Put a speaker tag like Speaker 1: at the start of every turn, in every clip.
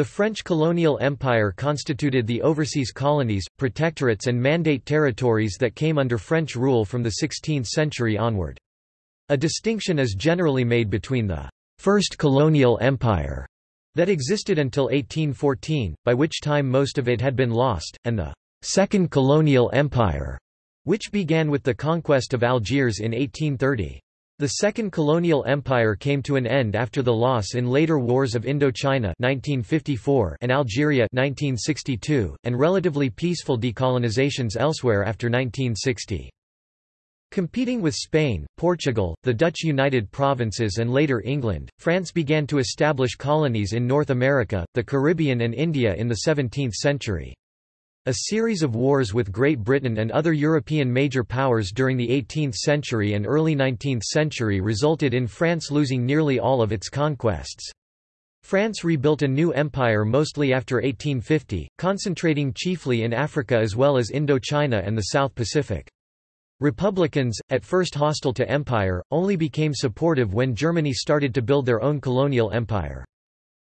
Speaker 1: The French colonial empire constituted the overseas colonies, protectorates and mandate territories that came under French rule from the 16th century onward. A distinction is generally made between the First Colonial Empire that existed until 1814, by which time most of it had been lost, and the Second Colonial Empire, which began with the conquest of Algiers in 1830. The Second Colonial Empire came to an end after the loss in later wars of Indochina 1954 and Algeria 1962, and relatively peaceful decolonizations elsewhere after 1960. Competing with Spain, Portugal, the Dutch United Provinces and later England, France began to establish colonies in North America, the Caribbean and India in the 17th century. A series of wars with Great Britain and other European major powers during the 18th century and early 19th century resulted in France losing nearly all of its conquests. France rebuilt a new empire mostly after 1850, concentrating chiefly in Africa as well as Indochina and the South Pacific. Republicans, at first hostile to empire, only became supportive when Germany started to build their own colonial empire.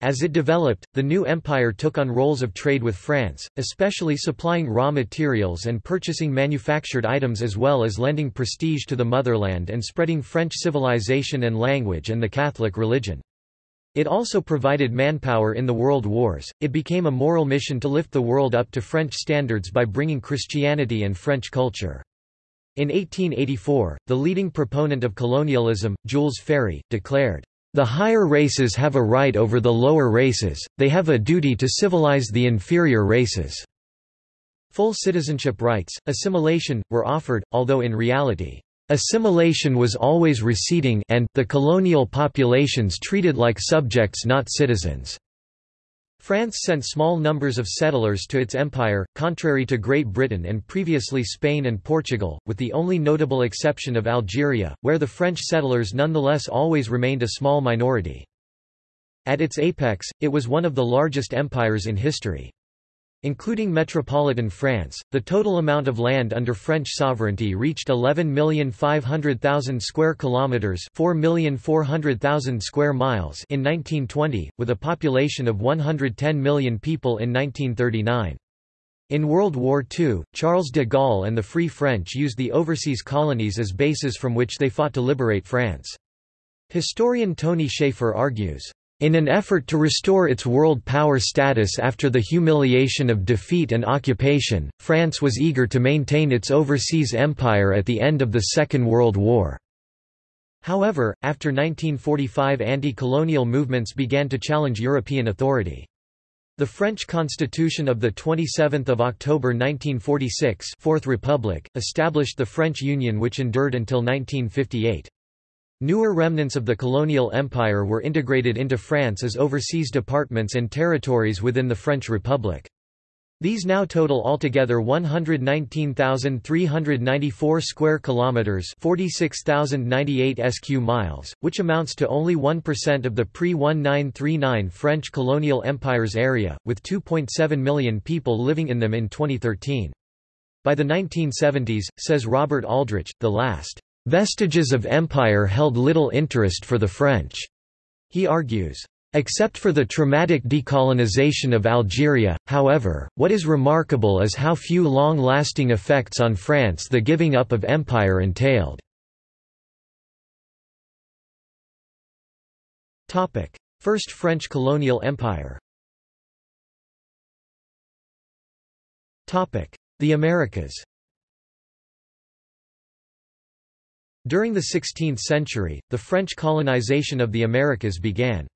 Speaker 1: As it developed, the new empire took on roles of trade with France, especially supplying raw materials and purchasing manufactured items as well as lending prestige to the motherland and spreading French civilization and language and the Catholic religion. It also provided manpower in the world wars. It became a moral mission to lift the world up to French standards by bringing Christianity and French culture. In 1884, the leading proponent of colonialism, Jules Ferry, declared, the higher races have a right over the lower races, they have a duty to civilize the inferior races." Full citizenship rights, assimilation, were offered, although in reality, "...assimilation was always receding and, the colonial populations treated like subjects not citizens." France sent small numbers of settlers to its empire, contrary to Great Britain and previously Spain and Portugal, with the only notable exception of Algeria, where the French settlers nonetheless always remained a small minority. At its apex, it was one of the largest empires in history. Including metropolitan France, the total amount of land under French sovereignty reached 11,500,000 square kilometers, 4,400,000 square miles in 1920, with a population of 110 million people in 1939. In World War II, Charles de Gaulle and the Free French used the overseas colonies as bases from which they fought to liberate France. Historian Tony Chafer argues, in an effort to restore its world power status after the humiliation of defeat and occupation, France was eager to maintain its overseas empire at the end of the Second World War. However, after 1945 anti-colonial movements began to challenge European authority. The French Constitution of 27 October 1946 Fourth Republic, established the French Union which endured until 1958. Newer remnants of the colonial empire were integrated into France as overseas departments and territories within the French Republic. These now total altogether 119,394 square kilometers, 46,098 sq miles, which amounts to only 1% of the pre-1939 French colonial empire's area, with 2.7 million people living in them in 2013. By the 1970s, says Robert Aldrich, the last Vestiges of empire held little interest for the French, he argues. Except for the traumatic decolonization of Algeria, however, what is remarkable is how few long-lasting effects on France the giving up of empire entailed. First French colonial empire The Americas During the 16th century, the French colonization of the Americas began.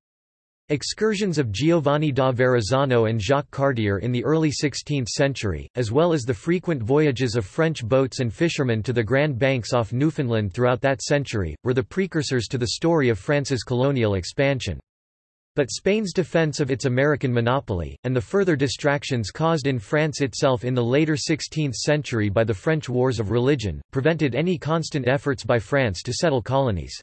Speaker 1: Excursions of Giovanni da Verrazzano and Jacques Cartier in the early 16th century, as well as the frequent voyages of French boats and fishermen to the Grand Banks off Newfoundland throughout that century, were the precursors to the story of France's colonial expansion. But Spain's defense of its American monopoly, and the further distractions caused in France itself in the later 16th century by the French Wars of Religion, prevented any constant efforts by France to settle colonies.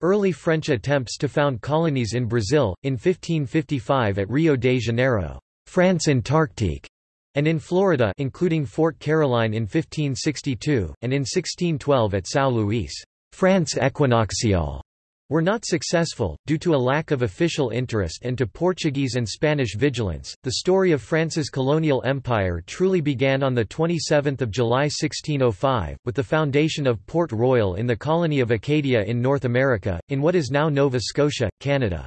Speaker 1: Early French attempts to found colonies in Brazil, in 1555 at Rio de Janeiro, France Antarctique, and in Florida including Fort Caroline in 1562, and in 1612 at São Luís, France Equinoxiale, were not successful, due to a lack of official interest and to Portuguese and Spanish vigilance. The story of France's colonial empire truly began on 27 July 1605, with the foundation of Port Royal in the colony of Acadia in North America, in what is now Nova Scotia, Canada.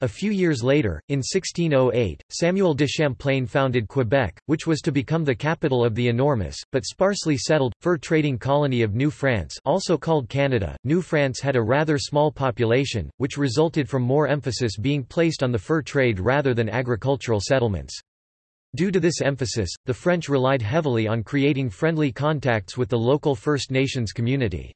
Speaker 1: A few years later, in 1608, Samuel de Champlain founded Quebec, which was to become the capital of the enormous, but sparsely settled, fur-trading colony of New France also called Canada. New France had a rather small population, which resulted from more emphasis being placed on the fur trade rather than agricultural settlements. Due to this emphasis, the French relied heavily on creating friendly contacts with the local First Nations community.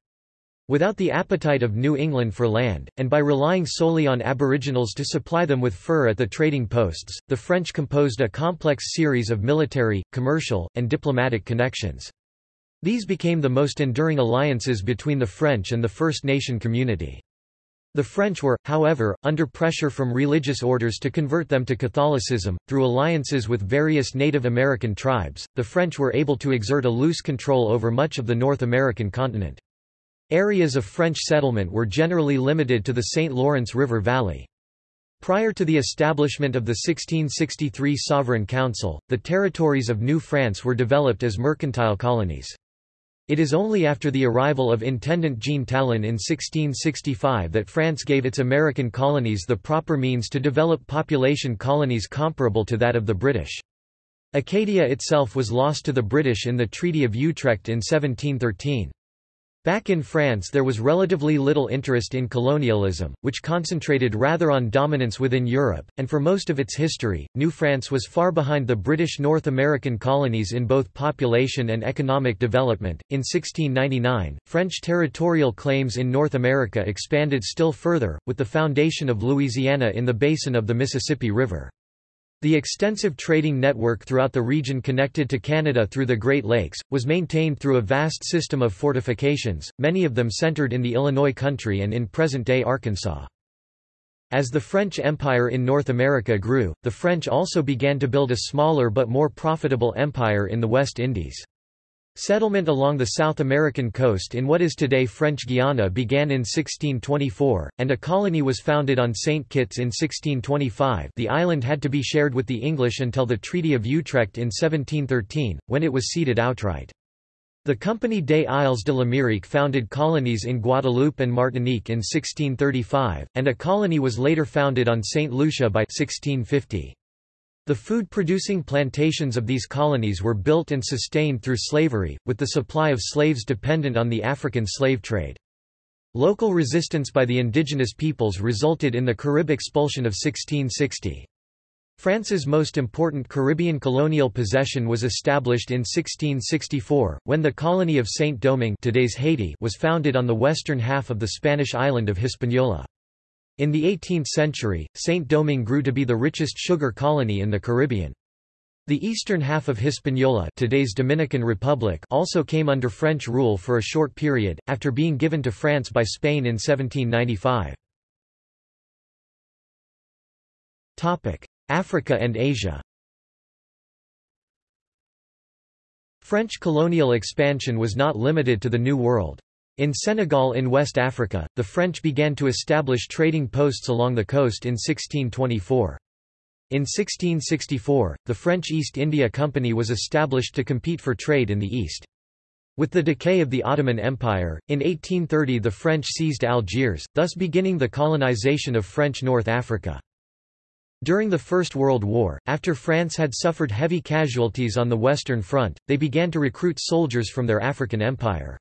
Speaker 1: Without the appetite of New England for land, and by relying solely on aboriginals to supply them with fur at the trading posts, the French composed a complex series of military, commercial, and diplomatic connections. These became the most enduring alliances between the French and the First Nation community. The French were, however, under pressure from religious orders to convert them to Catholicism. Through alliances with various Native American tribes, the French were able to exert a loose control over much of the North American continent. Areas of French settlement were generally limited to the St. Lawrence River Valley. Prior to the establishment of the 1663 Sovereign Council, the territories of New France were developed as mercantile colonies. It is only after the arrival of Intendant Jean Talon in 1665 that France gave its American colonies the proper means to develop population colonies comparable to that of the British. Acadia itself was lost to the British in the Treaty of Utrecht in 1713. Back in France there was relatively little interest in colonialism, which concentrated rather on dominance within Europe, and for most of its history, New France was far behind the British North American colonies in both population and economic development. In 1699, French territorial claims in North America expanded still further, with the foundation of Louisiana in the basin of the Mississippi River. The extensive trading network throughout the region connected to Canada through the Great Lakes, was maintained through a vast system of fortifications, many of them centered in the Illinois country and in present-day Arkansas. As the French Empire in North America grew, the French also began to build a smaller but more profitable empire in the West Indies. Settlement along the South American coast in what is today French Guiana began in 1624, and a colony was founded on St. Kitts in 1625 the island had to be shared with the English until the Treaty of Utrecht in 1713, when it was ceded outright. The Compagnie des Isles de l'Amérique founded colonies in Guadeloupe and Martinique in 1635, and a colony was later founded on St. Lucia by 1650. The food-producing plantations of these colonies were built and sustained through slavery, with the supply of slaves dependent on the African slave trade. Local resistance by the indigenous peoples resulted in the Carib expulsion of 1660. France's most important Caribbean colonial possession was established in 1664, when the colony of Saint-Domingue was founded on the western half of the Spanish island of Hispaniola. In the 18th century, Saint-Domingue grew to be the richest sugar colony in the Caribbean. The eastern half of Hispaniola today's Dominican Republic also came under French rule for a short period, after being given to France by Spain in 1795. Africa and Asia French colonial expansion was not limited to the New World. In Senegal in West Africa, the French began to establish trading posts along the coast in 1624. In 1664, the French East India Company was established to compete for trade in the East. With the decay of the Ottoman Empire, in 1830 the French seized Algiers, thus beginning the colonization of French North Africa. During the First World War, after France had suffered heavy casualties on the Western Front, they began to recruit soldiers from their African empire.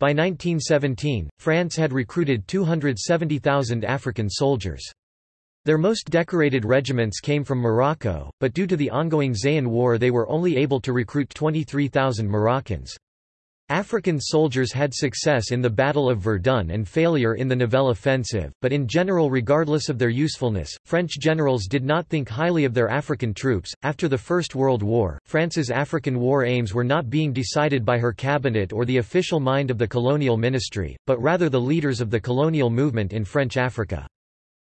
Speaker 1: By 1917, France had recruited 270,000 African soldiers. Their most decorated regiments came from Morocco, but due to the ongoing Zayan War they were only able to recruit 23,000 Moroccans. African soldiers had success in the Battle of Verdun and failure in the Nivelle offensive, but in general regardless of their usefulness, French generals did not think highly of their African troops. After the First World War, France's African war aims were not being decided by her cabinet or the official mind of the colonial ministry, but rather the leaders of the colonial movement in French Africa.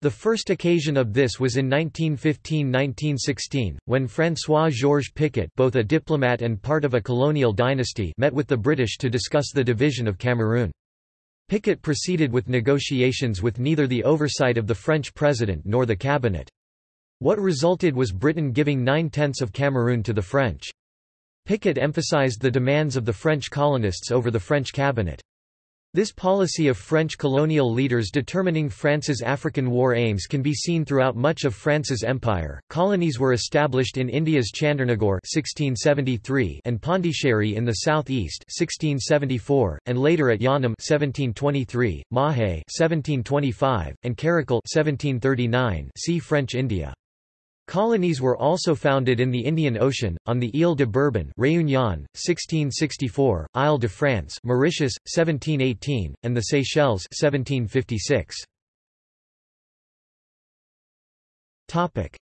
Speaker 1: The first occasion of this was in 1915–1916, when François-Georges Picot both a diplomat and part of a colonial dynasty met with the British to discuss the division of Cameroon. Picot proceeded with negotiations with neither the oversight of the French president nor the cabinet. What resulted was Britain giving nine-tenths of Cameroon to the French. Picot emphasized the demands of the French colonists over the French cabinet. This policy of French colonial leaders determining France's African war aims can be seen throughout much of France's empire. Colonies were established in India's Chandernagore (1673) and Pondicherry in the southeast (1674), and later at Yanam (1723), Mahe (1725), and Karaikal (1739). See French India. Colonies were also founded in the Indian Ocean, on the Île de Bourbon Réunion, 1664, Isle de France Mauritius, 1718, and the Seychelles 1756.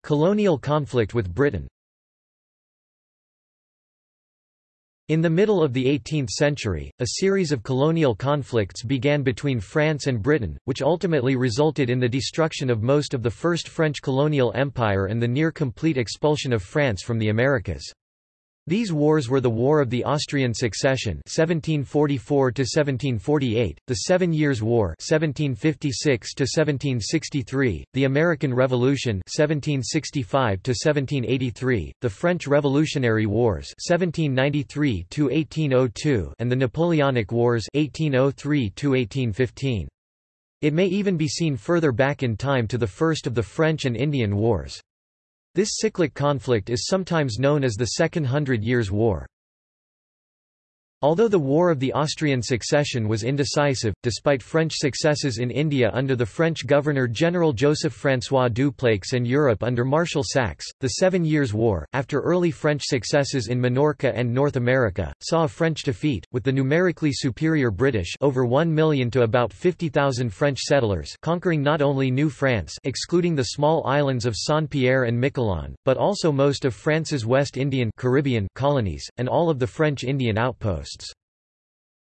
Speaker 1: Colonial conflict with Britain In the middle of the 18th century, a series of colonial conflicts began between France and Britain, which ultimately resulted in the destruction of most of the First French colonial empire and the near-complete expulsion of France from the Americas. These wars were the War of the Austrian Succession 1744 1748, the Seven Years' War 1756 1763, the American Revolution 1765 1783, the French Revolutionary Wars 1793 1802, and the Napoleonic Wars 1803 1815. It may even be seen further back in time to the first of the French and Indian Wars. This cyclic conflict is sometimes known as the Second Hundred Years' War. Although the War of the Austrian Succession was indecisive, despite French successes in India under the French Governor-General Joseph-François Dupleix and Europe under Marshal Saxe, the Seven Years' War, after early French successes in Minorca and North America, saw a French defeat, with the numerically superior British over 1 million to about 50,000 French settlers conquering not only New France excluding the small islands of Saint-Pierre and Miquelon, but also most of France's West Indian Caribbean colonies, and all of the French Indian outposts.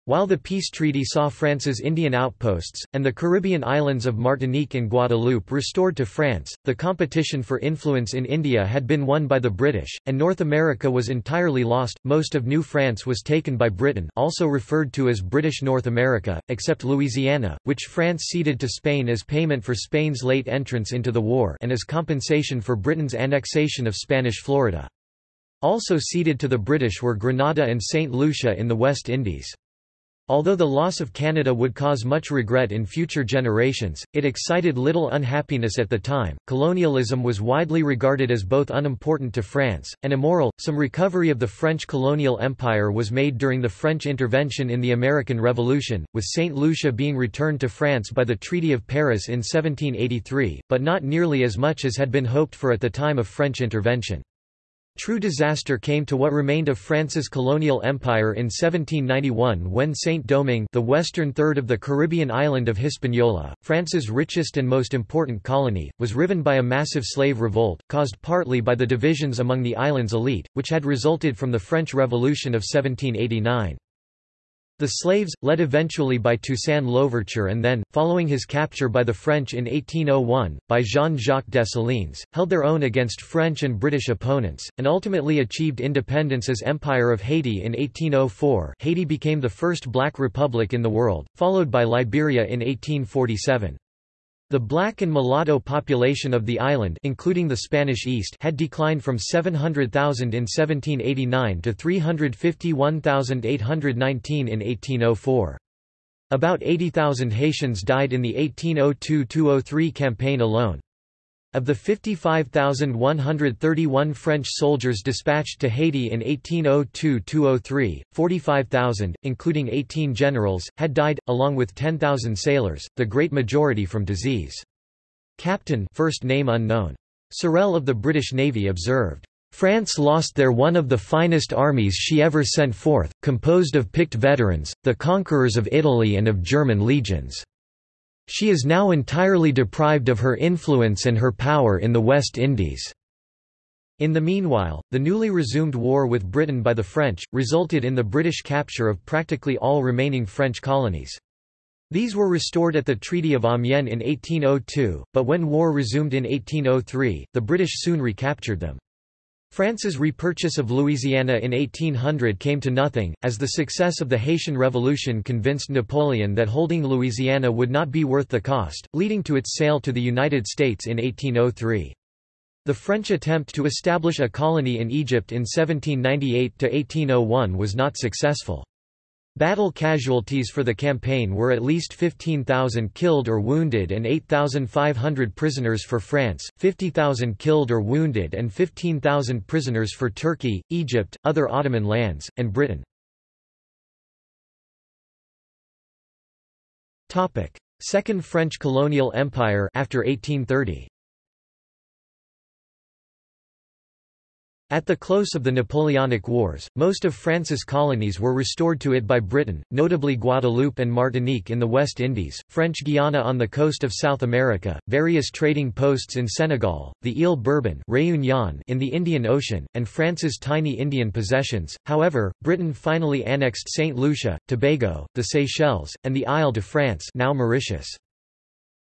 Speaker 1: While the peace treaty saw France's Indian outposts, and the Caribbean islands of Martinique and Guadeloupe restored to France, the competition for influence in India had been won by the British, and North America was entirely lost. Most of New France was taken by Britain, also referred to as British North America, except Louisiana, which France ceded to Spain as payment for Spain's late entrance into the war and as compensation for Britain's annexation of Spanish Florida. Also ceded to the British were Grenada and St. Lucia in the West Indies. Although the loss of Canada would cause much regret in future generations, it excited little unhappiness at the time. Colonialism was widely regarded as both unimportant to France and immoral. Some recovery of the French colonial empire was made during the French intervention in the American Revolution, with St. Lucia being returned to France by the Treaty of Paris in 1783, but not nearly as much as had been hoped for at the time of French intervention. True disaster came to what remained of France's colonial empire in 1791 when Saint-Domingue the western third of the Caribbean island of Hispaniola, France's richest and most important colony, was riven by a massive slave revolt, caused partly by the divisions among the island's elite, which had resulted from the French Revolution of 1789. The slaves, led eventually by Toussaint Louverture and then, following his capture by the French in 1801, by Jean-Jacques Dessalines, held their own against French and British opponents, and ultimately achieved independence as Empire of Haiti in 1804 Haiti became the first black republic in the world, followed by Liberia in 1847. The black and mulatto population of the island including the Spanish East had declined from 700,000 in 1789 to 351,819 in 1804. About 80,000 Haitians died in the 1802–203 campaign alone. Of the 55,131 French soldiers dispatched to Haiti in 1802–203, 45,000, including 18 generals, had died, along with 10,000 sailors, the great majority from disease. Captain first name unknown. Sorel of the British Navy observed, France lost there one of the finest armies she ever sent forth, composed of picked veterans, the conquerors of Italy and of German legions. She is now entirely deprived of her influence and her power in the West Indies. In the meanwhile, the newly resumed war with Britain by the French, resulted in the British capture of practically all remaining French colonies. These were restored at the Treaty of Amiens in 1802, but when war resumed in 1803, the British soon recaptured them. France's repurchase of Louisiana in 1800 came to nothing, as the success of the Haitian Revolution convinced Napoleon that holding Louisiana would not be worth the cost, leading to its sale to the United States in 1803. The French attempt to establish a colony in Egypt in 1798–1801 was not successful. Battle casualties for the campaign were at least 15,000 killed or wounded and 8,500 prisoners for France, 50,000 killed or wounded and 15,000 prisoners for Turkey, Egypt, other Ottoman lands, and Britain. Second French colonial empire after 1830. At the close of the Napoleonic Wars, most of France's colonies were restored to it by Britain, notably Guadeloupe and Martinique in the West Indies, French Guiana on the coast of South America, various trading posts in Senegal, the Île Bourbon Réunion in the Indian Ocean, and France's tiny Indian possessions. However, Britain finally annexed St. Lucia, Tobago, the Seychelles, and the Isle de France now Mauritius.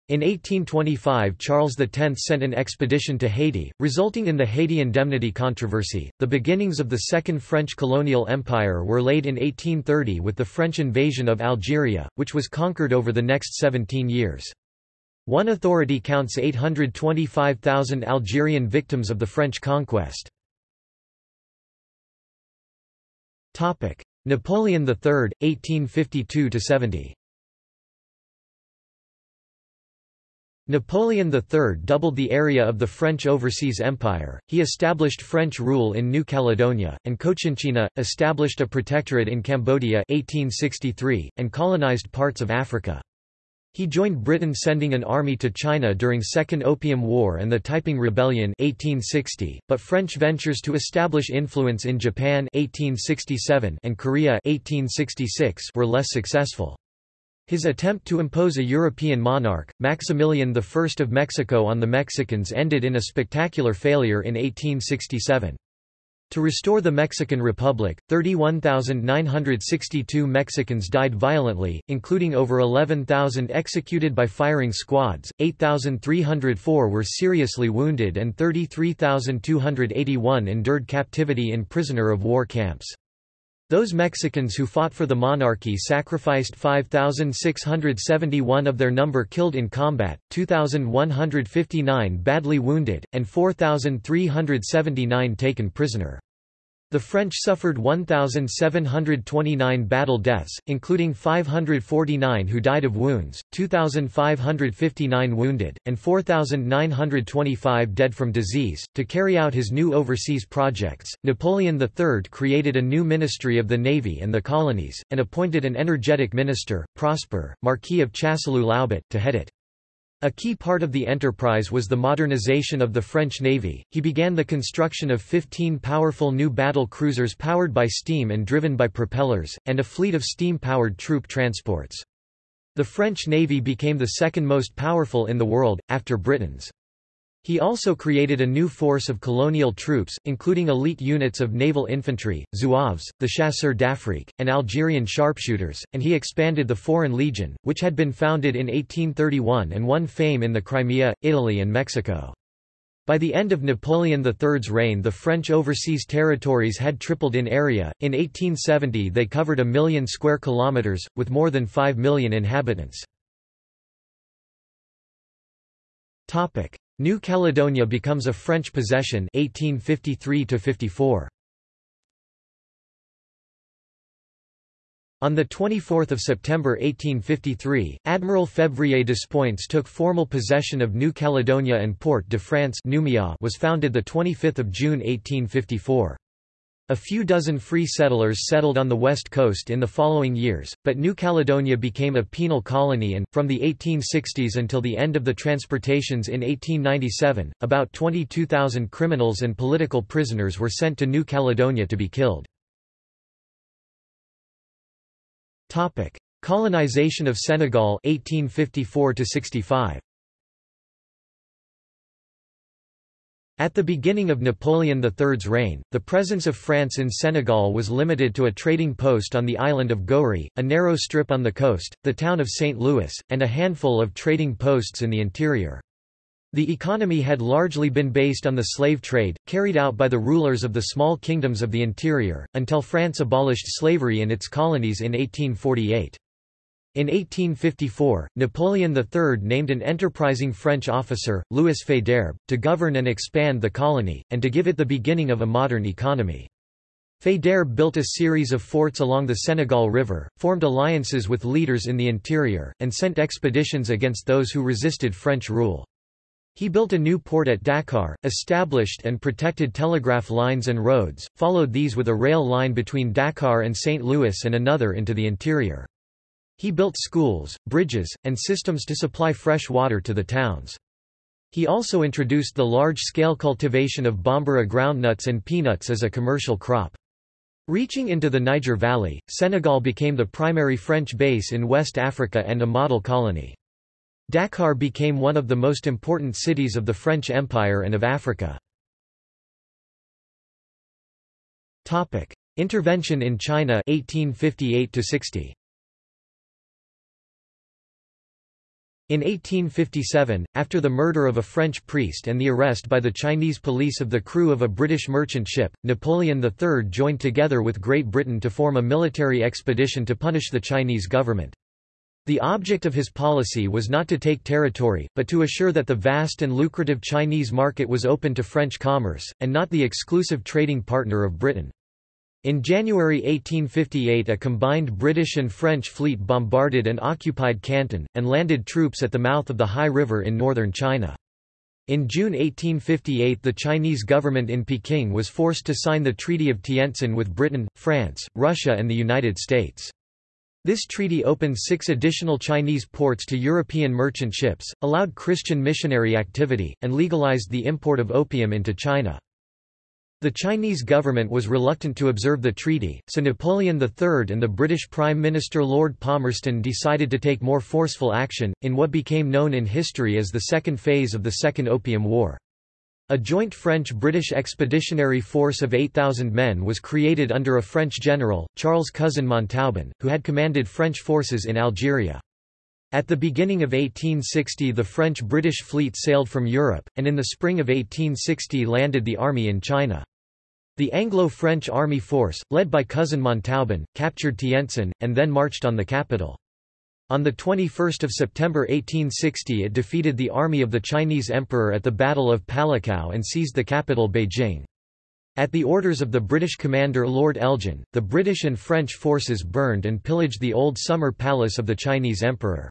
Speaker 1: In 1825 Charles X sent an expedition to Haiti, resulting in the Haiti Indemnity controversy. The beginnings of the Second French colonial empire were laid in 1830 with the French invasion of Algeria, which was conquered over the next 17 years. One authority counts 825,000 Algerian victims of the French conquest. Napoleon III, 1852–70 Napoleon III doubled the area of the French Overseas Empire, he established French rule in New Caledonia, and Cochinchina, established a protectorate in Cambodia 1863, and colonized parts of Africa. He joined Britain sending an army to China during Second Opium War and the Taiping Rebellion 1860, but French ventures to establish influence in Japan 1867 and Korea 1866 were less successful. His attempt to impose a European monarch, Maximilian I of Mexico on the Mexicans ended in a spectacular failure in 1867. To restore the Mexican Republic, 31,962 Mexicans died violently, including over 11,000 executed by firing squads, 8,304 were seriously wounded and 33,281 endured captivity in prisoner of war camps. Those Mexicans who fought for the monarchy sacrificed 5,671 of their number killed in combat, 2,159 badly wounded, and 4,379 taken prisoner. The French suffered 1,729 battle deaths, including 549 who died of wounds, 2,559 wounded, and 4,925 dead from disease. To carry out his new overseas projects, Napoleon III created a new Ministry of the Navy and the Colonies, and appointed an energetic minister, Prosper, Marquis of Chasseloup-Laubat, to head it. A key part of the enterprise was the modernization of the French Navy. He began the construction of 15 powerful new battle cruisers powered by steam and driven by propellers, and a fleet of steam-powered troop transports. The French Navy became the second most powerful in the world, after Britain's. He also created a new force of colonial troops, including elite units of naval infantry, zouaves, the chasseurs d'Afrique, and Algerian sharpshooters, and he expanded the Foreign Legion, which had been founded in 1831 and won fame in the Crimea, Italy and Mexico. By the end of Napoleon III's reign the French overseas territories had tripled in area, in 1870 they covered a million square kilometres, with more than 5 million inhabitants. New Caledonia becomes a French possession 1853 -54. On 24 September 1853, Admiral Février Despointes took formal possession of New Caledonia and Port de France was founded 25 June 1854. A few dozen free settlers settled on the west coast in the following years, but New Caledonia became a penal colony and, from the 1860s until the end of the transportations in 1897, about 22,000 criminals and political prisoners were sent to New Caledonia to be killed. Colonization of Senegal 1854 65. At the beginning of Napoleon III's reign, the presence of France in Senegal was limited to a trading post on the island of Gorée, a narrow strip on the coast, the town of St. Louis, and a handful of trading posts in the interior. The economy had largely been based on the slave trade, carried out by the rulers of the small kingdoms of the interior, until France abolished slavery in its colonies in 1848. In 1854, Napoleon III named an enterprising French officer, Louis Faidherbe, to govern and expand the colony, and to give it the beginning of a modern economy. Faidherbe built a series of forts along the Senegal River, formed alliances with leaders in the interior, and sent expeditions against those who resisted French rule. He built a new port at Dakar, established and protected telegraph lines and roads, followed these with a rail line between Dakar and St. Louis and another into the interior. He built schools, bridges, and systems to supply fresh water to the towns. He also introduced the large-scale cultivation of bambara groundnuts and peanuts as a commercial crop. Reaching into the Niger Valley, Senegal became the primary French base in West Africa and a model colony. Dakar became one of the most important cities of the French Empire and of Africa. Intervention in China 1858 -60. In 1857, after the murder of a French priest and the arrest by the Chinese police of the crew of a British merchant ship, Napoleon III joined together with Great Britain to form a military expedition to punish the Chinese government. The object of his policy was not to take territory, but to assure that the vast and lucrative Chinese market was open to French commerce, and not the exclusive trading partner of Britain. In January 1858 a combined British and French fleet bombarded and occupied Canton, and landed troops at the mouth of the Hai River in northern China. In June 1858 the Chinese government in Peking was forced to sign the Treaty of Tientsin with Britain, France, Russia and the United States. This treaty opened six additional Chinese ports to European merchant ships, allowed Christian missionary activity, and legalized the import of opium into China. The Chinese government was reluctant to observe the treaty, so Napoleon III and the British Prime Minister Lord Palmerston decided to take more forceful action, in what became known in history as the second phase of the Second Opium War. A joint French-British expeditionary force of 8,000 men was created under a French general, Charles Cousin Montauban, who had commanded French forces in Algeria. At the beginning of 1860 the French-British fleet sailed from Europe, and in the spring of 1860 landed the army in China. The Anglo-French army force, led by Cousin Montauban, captured Tientsin, and then marched on the capital. On 21 September 1860 it defeated the army of the Chinese emperor at the Battle of Palikao and seized the capital Beijing. At the orders of the British commander Lord Elgin, the British and French forces burned and pillaged the old summer palace of the Chinese emperor.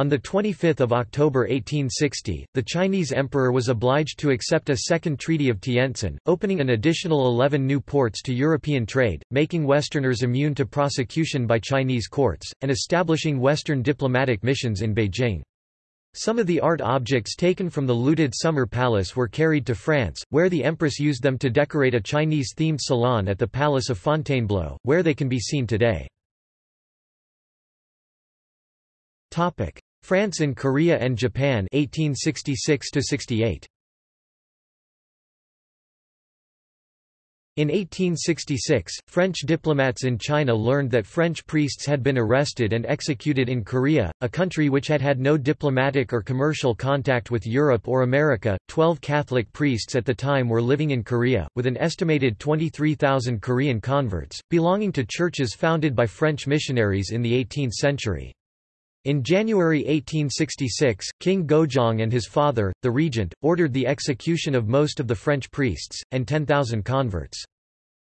Speaker 1: On 25 October 1860, the Chinese emperor was obliged to accept a second Treaty of Tientsin, opening an additional 11 new ports to European trade, making Westerners immune to prosecution by Chinese courts, and establishing Western diplomatic missions in Beijing. Some of the art objects taken from the looted Summer Palace were carried to France, where the Empress used them to decorate a Chinese-themed salon at the Palace of Fontainebleau, where they can be seen today. France in Korea and Japan 1866 68. In 1866, French diplomats in China learned that French priests had been arrested and executed in Korea, a country which had had no diplomatic or commercial contact with Europe or America. Twelve Catholic priests at the time were living in Korea, with an estimated 23,000 Korean converts, belonging to churches founded by French missionaries in the 18th century. In January 1866, King Gojong and his father, the regent, ordered the execution of most of the French priests, and 10,000 converts.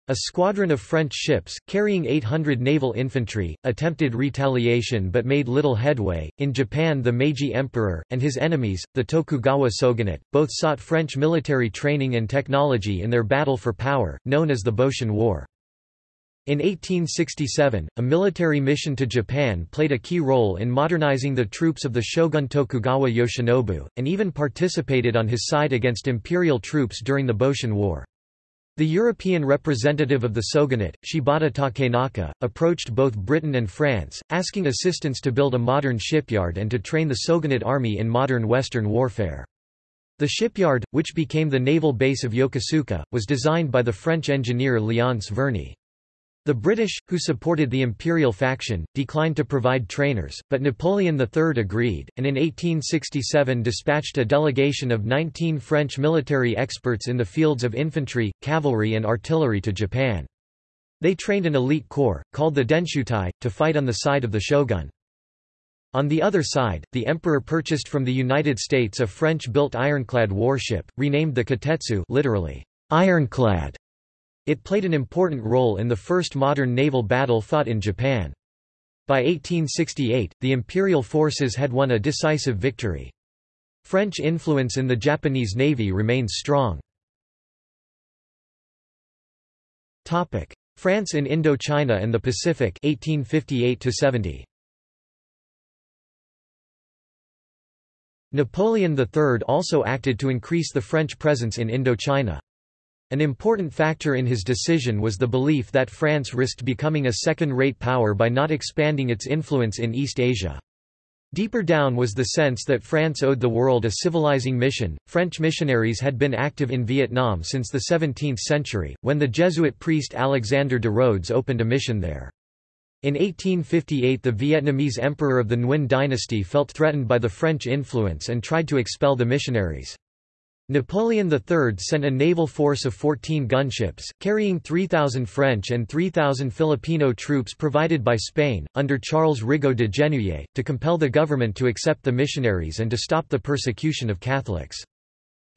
Speaker 1: A squadron of French ships, carrying 800 naval infantry, attempted retaliation but made little headway. In Japan, the Meiji Emperor, and his enemies, the Tokugawa shogunate, both sought French military training and technology in their battle for power, known as the Boshin War. In 1867, a military mission to Japan played a key role in modernizing the troops of the shogun Tokugawa Yoshinobu, and even participated on his side against imperial troops during the Boshin War. The European representative of the shogunate, Shibata Takenaka, approached both Britain and France, asking assistance to build a modern shipyard and to train the shogunate army in modern Western warfare. The shipyard, which became the naval base of Yokosuka, was designed by the French engineer Léonce Verny. The British, who supported the imperial faction, declined to provide trainers, but Napoleon III agreed, and in 1867 dispatched a delegation of 19 French military experts in the fields of infantry, cavalry and artillery to Japan. They trained an elite corps, called the Denshutai, to fight on the side of the shogun. On the other side, the emperor purchased from the United States a French-built ironclad warship, renamed the Kōtetsu literally, ironclad, it played an important role in the first modern naval battle fought in Japan. By 1868, the imperial forces had won a decisive victory. French influence in the Japanese navy remains strong. Topic: France in Indochina and the Pacific 1858 -70. Napoleon III also acted to increase the French presence in Indochina. An important factor in his decision was the belief that France risked becoming a second-rate power by not expanding its influence in East Asia. Deeper down was the sense that France owed the world a civilizing mission. French missionaries had been active in Vietnam since the 17th century, when the Jesuit priest Alexander de Rhodes opened a mission there. In 1858 the Vietnamese emperor of the Nguyen dynasty felt threatened by the French influence and tried to expel the missionaries. Napoleon III sent a naval force of 14 gunships, carrying 3,000 French and 3,000 Filipino troops provided by Spain, under Charles Rigault de Genouilly, to compel the government to accept the missionaries and to stop the persecution of Catholics.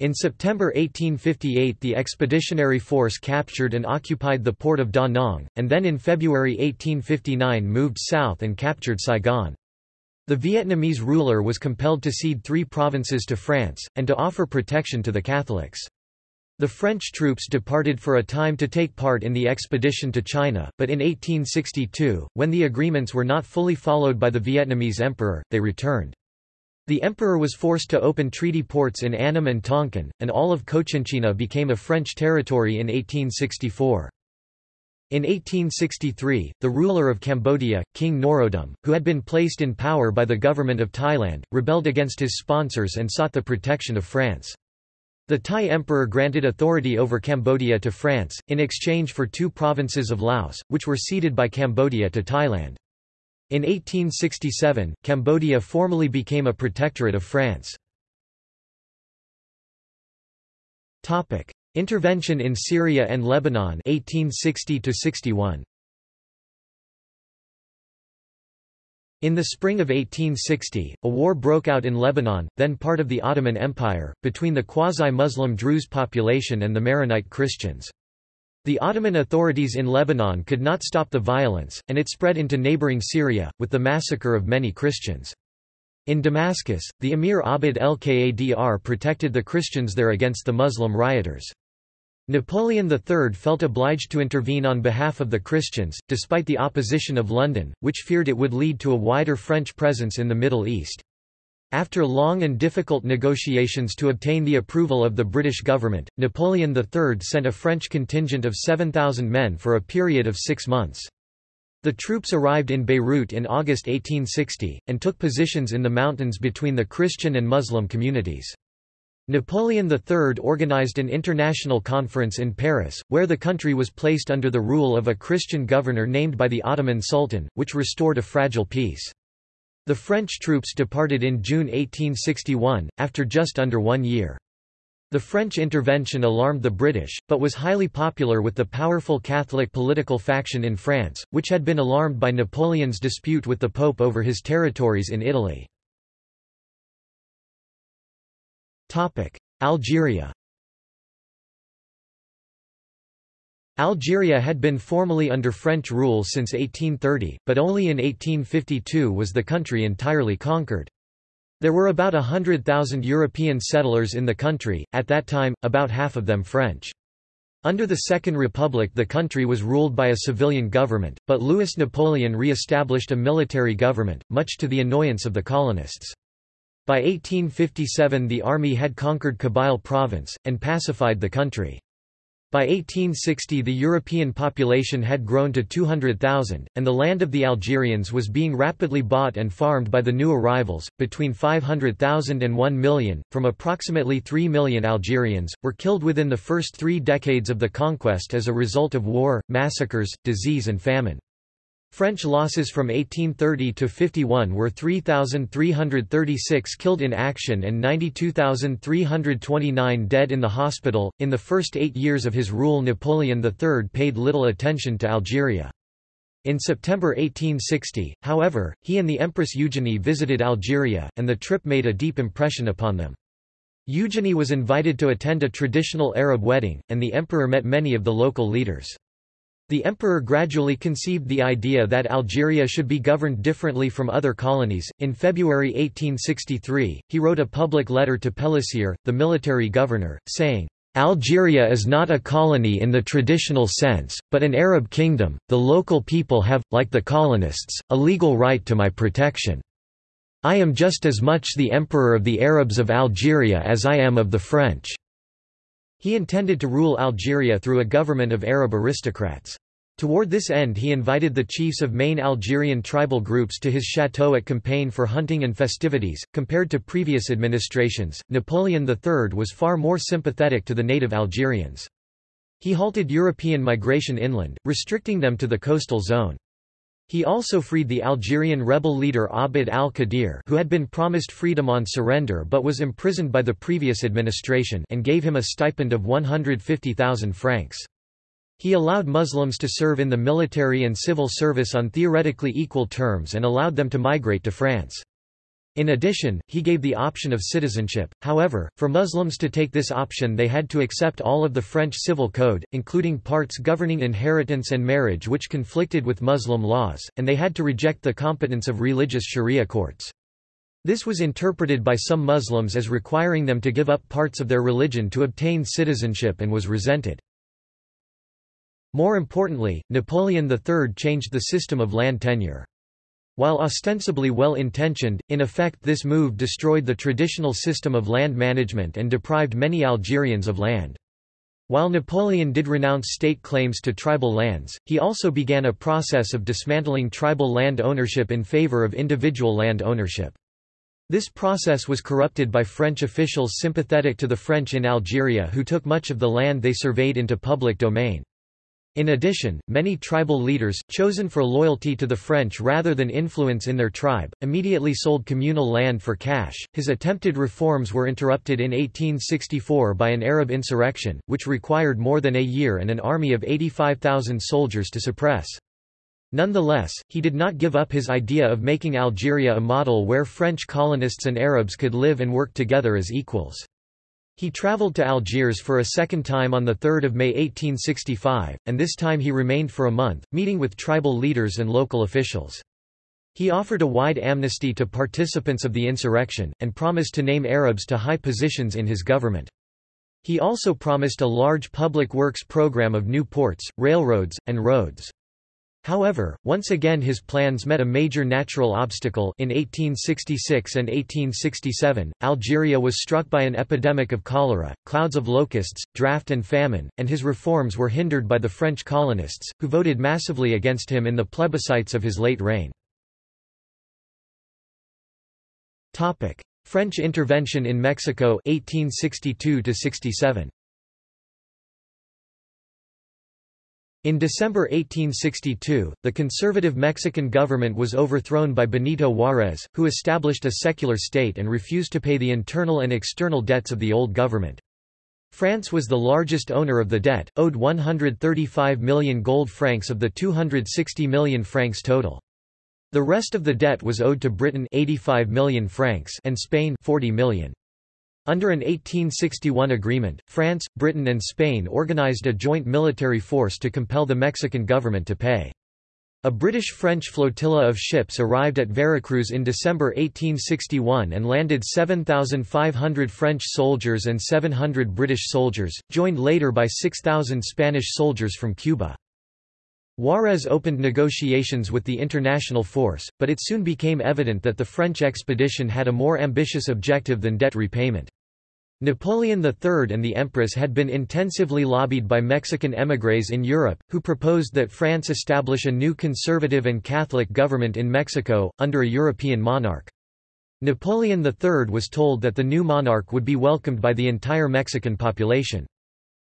Speaker 1: In September 1858 the expeditionary force captured and occupied the port of Da Nang, and then in February 1859 moved south and captured Saigon. The Vietnamese ruler was compelled to cede three provinces to France, and to offer protection to the Catholics. The French troops departed for a time to take part in the expedition to China, but in 1862, when the agreements were not fully followed by the Vietnamese emperor, they returned. The emperor was forced to open treaty ports in Annam and Tonkin, and all of Cochinchina became a French territory in 1864. In 1863, the ruler of Cambodia, King Norodom, who had been placed in power by the government of Thailand, rebelled against his sponsors and sought the protection of France. The Thai emperor granted authority over Cambodia to France, in exchange for two provinces of Laos, which were ceded by Cambodia to Thailand. In 1867, Cambodia formally became a protectorate of France. Intervention in Syria and Lebanon 1860 61. In the spring of 1860, a war broke out in Lebanon, then part of the Ottoman Empire, between the quasi-Muslim Druze population and the Maronite Christians. The Ottoman authorities in Lebanon could not stop the violence, and it spread into neighboring Syria, with the massacre of many Christians. In Damascus, the Emir Abd el-Qadr protected the Christians there against the Muslim rioters. Napoleon III felt obliged to intervene on behalf of the Christians, despite the opposition of London, which feared it would lead to a wider French presence in the Middle East. After long and difficult negotiations to obtain the approval of the British government, Napoleon III sent a French contingent of 7,000 men for a period of six months. The troops arrived in Beirut in August 1860, and took positions in the mountains between the Christian and Muslim communities. Napoleon III organized an international conference in Paris, where the country was placed under the rule of a Christian governor named by the Ottoman Sultan, which restored a fragile peace. The French troops departed in June 1861, after just under one year. The French intervention alarmed the British, but was highly popular with the powerful Catholic political faction in France, which had been alarmed by Napoleon's dispute with the Pope over his territories in Italy. Algeria Algeria had been formally under French rule since 1830, but only in 1852 was the country entirely conquered. There were about hundred thousand European settlers in the country, at that time, about half of them French. Under the Second Republic the country was ruled by a civilian government, but Louis Napoleon re-established a military government, much to the annoyance of the colonists. By 1857 the army had conquered Kabyle province, and pacified the country. By 1860 the European population had grown to 200,000, and the land of the Algerians was being rapidly bought and farmed by the new arrivals. Between 500,000 and 1 million, from approximately 3 million Algerians, were killed within the first three decades of the conquest as a result of war, massacres, disease and famine. French losses from 1830 to 51 were 3,336 killed in action and 92,329 dead in the hospital. In the first eight years of his rule, Napoleon III paid little attention to Algeria. In September 1860, however, he and the Empress Eugenie visited Algeria, and the trip made a deep impression upon them. Eugenie was invited to attend a traditional Arab wedding, and the emperor met many of the local leaders. The emperor gradually conceived the idea that Algeria should be governed differently from other colonies. In February 1863, he wrote a public letter to Pélissier, the military governor, saying, Algeria is not a colony in the traditional sense, but an Arab kingdom. The local people have, like the colonists, a legal right to my protection. I am just as much the emperor of the Arabs of Algeria as I am of the French. He intended to rule Algeria through a government of Arab aristocrats. Toward this end he invited the chiefs of main Algerian tribal groups to his chateau at Compiègne for hunting and festivities. Compared to previous administrations, Napoleon III was far more sympathetic to the native Algerians. He halted European migration inland, restricting them to the coastal zone. He also freed the Algerian rebel leader Abd al-Qadir who had been promised freedom on surrender but was imprisoned by the previous administration and gave him a stipend of 150,000 francs. He allowed Muslims to serve in the military and civil service on theoretically equal terms and allowed them to migrate to France. In addition, he gave the option of citizenship, however, for Muslims to take this option they had to accept all of the French civil code, including parts governing inheritance and marriage which conflicted with Muslim laws, and they had to reject the competence of religious sharia courts. This was interpreted by some Muslims as requiring them to give up parts of their religion to obtain citizenship and was resented. More importantly, Napoleon III changed the system of land tenure. While ostensibly well-intentioned, in effect this move destroyed the traditional system of land management and deprived many Algerians of land. While Napoleon did renounce state claims to tribal lands, he also began a process of dismantling tribal land ownership in favor of individual land ownership. This process was corrupted by French officials sympathetic to the French in Algeria who took much of the land they surveyed into public domain. In addition, many tribal leaders, chosen for loyalty to the French rather than influence in their tribe, immediately sold communal land for cash. His attempted reforms were interrupted in 1864 by an Arab insurrection, which required more than a year and an army of 85,000 soldiers to suppress. Nonetheless, he did not give up his idea of making Algeria a model where French colonists and Arabs could live and work together as equals. He travelled to Algiers for a second time on 3 May 1865, and this time he remained for a month, meeting with tribal leaders and local officials. He offered a wide amnesty to participants of the insurrection, and promised to name Arabs to high positions in his government. He also promised a large public works program of new ports, railroads, and roads. However, once again his plans met a major natural obstacle in 1866 and 1867, Algeria was struck by an epidemic of cholera, clouds of locusts, drought and famine, and his reforms were hindered by the French colonists, who voted massively against him in the plebiscites of his late reign. French intervention in Mexico 1862 -67. In December 1862, the conservative Mexican government was overthrown by Benito Juárez, who established a secular state and refused to pay the internal and external debts of the old government. France was the largest owner of the debt, owed 135 million gold francs of the 260 million francs total. The rest of the debt was owed to Britain 85 million francs and Spain 40 million. Under an 1861 agreement, France, Britain and Spain organized a joint military force to compel the Mexican government to pay. A British-French flotilla of ships arrived at Veracruz in December 1861 and landed 7,500 French soldiers and 700 British soldiers, joined later by 6,000 Spanish soldiers from Cuba. Juarez opened negotiations with the international force, but it soon became evident that the French expedition had a more ambitious objective than debt repayment. Napoleon III and the Empress had been intensively lobbied by Mexican émigrés in Europe, who proposed that France establish a new conservative and Catholic government in Mexico, under a European monarch. Napoleon III was told that the new monarch would be welcomed by the entire Mexican population.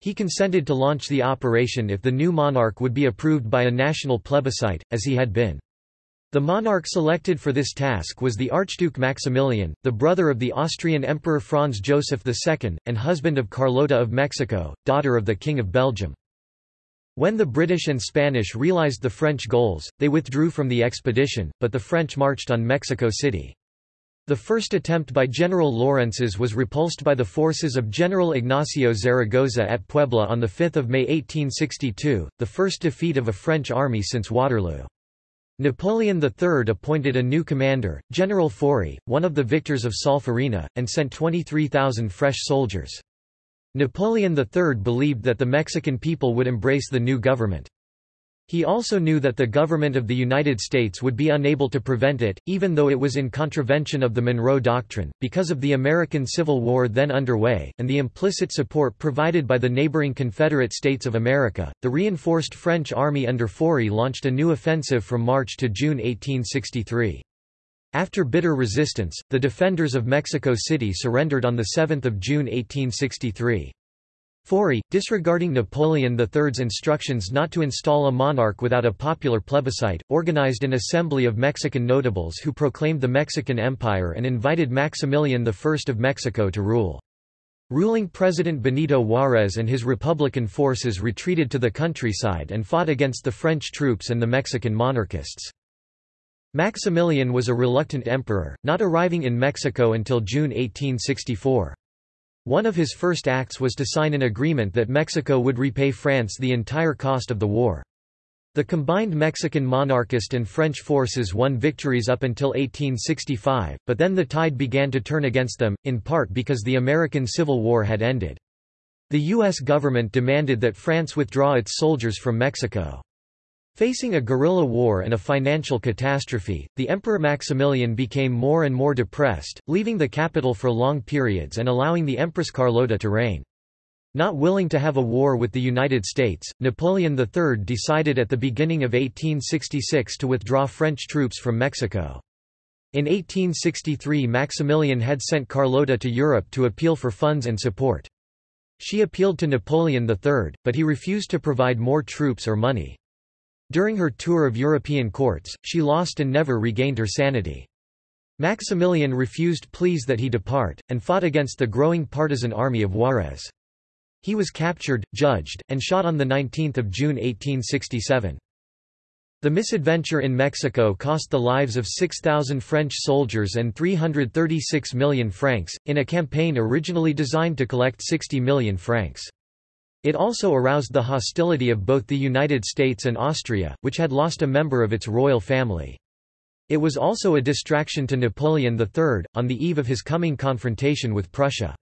Speaker 1: He consented to launch the operation if the new monarch would be approved by a national plebiscite, as he had been. The monarch selected for this task was the Archduke Maximilian, the brother of the Austrian Emperor Franz Joseph II, and husband of Carlota of Mexico, daughter of the King of Belgium. When the British and Spanish realized the French goals, they withdrew from the expedition, but the French marched on Mexico City. The first attempt by General Lorencez was repulsed by the forces of General Ignacio Zaragoza at Puebla on 5 May 1862, the first defeat of a French army since Waterloo. Napoleon III appointed a new commander, General Forey, one of the victors of Solferino, and sent 23,000 fresh soldiers. Napoleon III believed that the Mexican people would embrace the new government. He also knew that the government of the United States would be unable to prevent it, even though it was in contravention of the Monroe Doctrine, because of the American Civil War then underway, and the implicit support provided by the neighboring Confederate States of America. The reinforced French army under Forey launched a new offensive from March to June 1863. After bitter resistance, the defenders of Mexico City surrendered on 7 June 1863. Forey, disregarding Napoleon III's instructions not to install a monarch without a popular plebiscite, organized an assembly of Mexican notables who proclaimed the Mexican Empire and invited Maximilian I of Mexico to rule. Ruling President Benito Juárez and his Republican forces retreated to the countryside and fought against the French troops and the Mexican monarchists. Maximilian was a reluctant emperor, not arriving in Mexico until June 1864. One of his first acts was to sign an agreement that Mexico would repay France the entire cost of the war. The combined Mexican monarchist and French forces won victories up until 1865, but then the tide began to turn against them, in part because the American Civil War had ended. The U.S. government demanded that France withdraw its soldiers from Mexico. Facing a guerrilla war and a financial catastrophe, the Emperor Maximilian became more and more depressed, leaving the capital for long periods and allowing the Empress Carlota to reign. Not willing to have a war with the United States, Napoleon III decided at the beginning of 1866 to withdraw French troops from Mexico. In 1863 Maximilian had sent Carlota to Europe to appeal for funds and support. She appealed to Napoleon III, but he refused to provide more troops or money. During her tour of European courts, she lost and never regained her sanity. Maximilian refused pleas that he depart, and fought against the growing partisan army of Juarez. He was captured, judged, and shot on 19 June 1867. The misadventure in Mexico cost the lives of 6,000 French soldiers and 336 million francs, in a campaign originally designed to collect 60 million francs. It also aroused the hostility of both the United States and Austria, which had lost a member of its royal family. It was also a distraction to Napoleon III, on the eve of his coming confrontation with Prussia.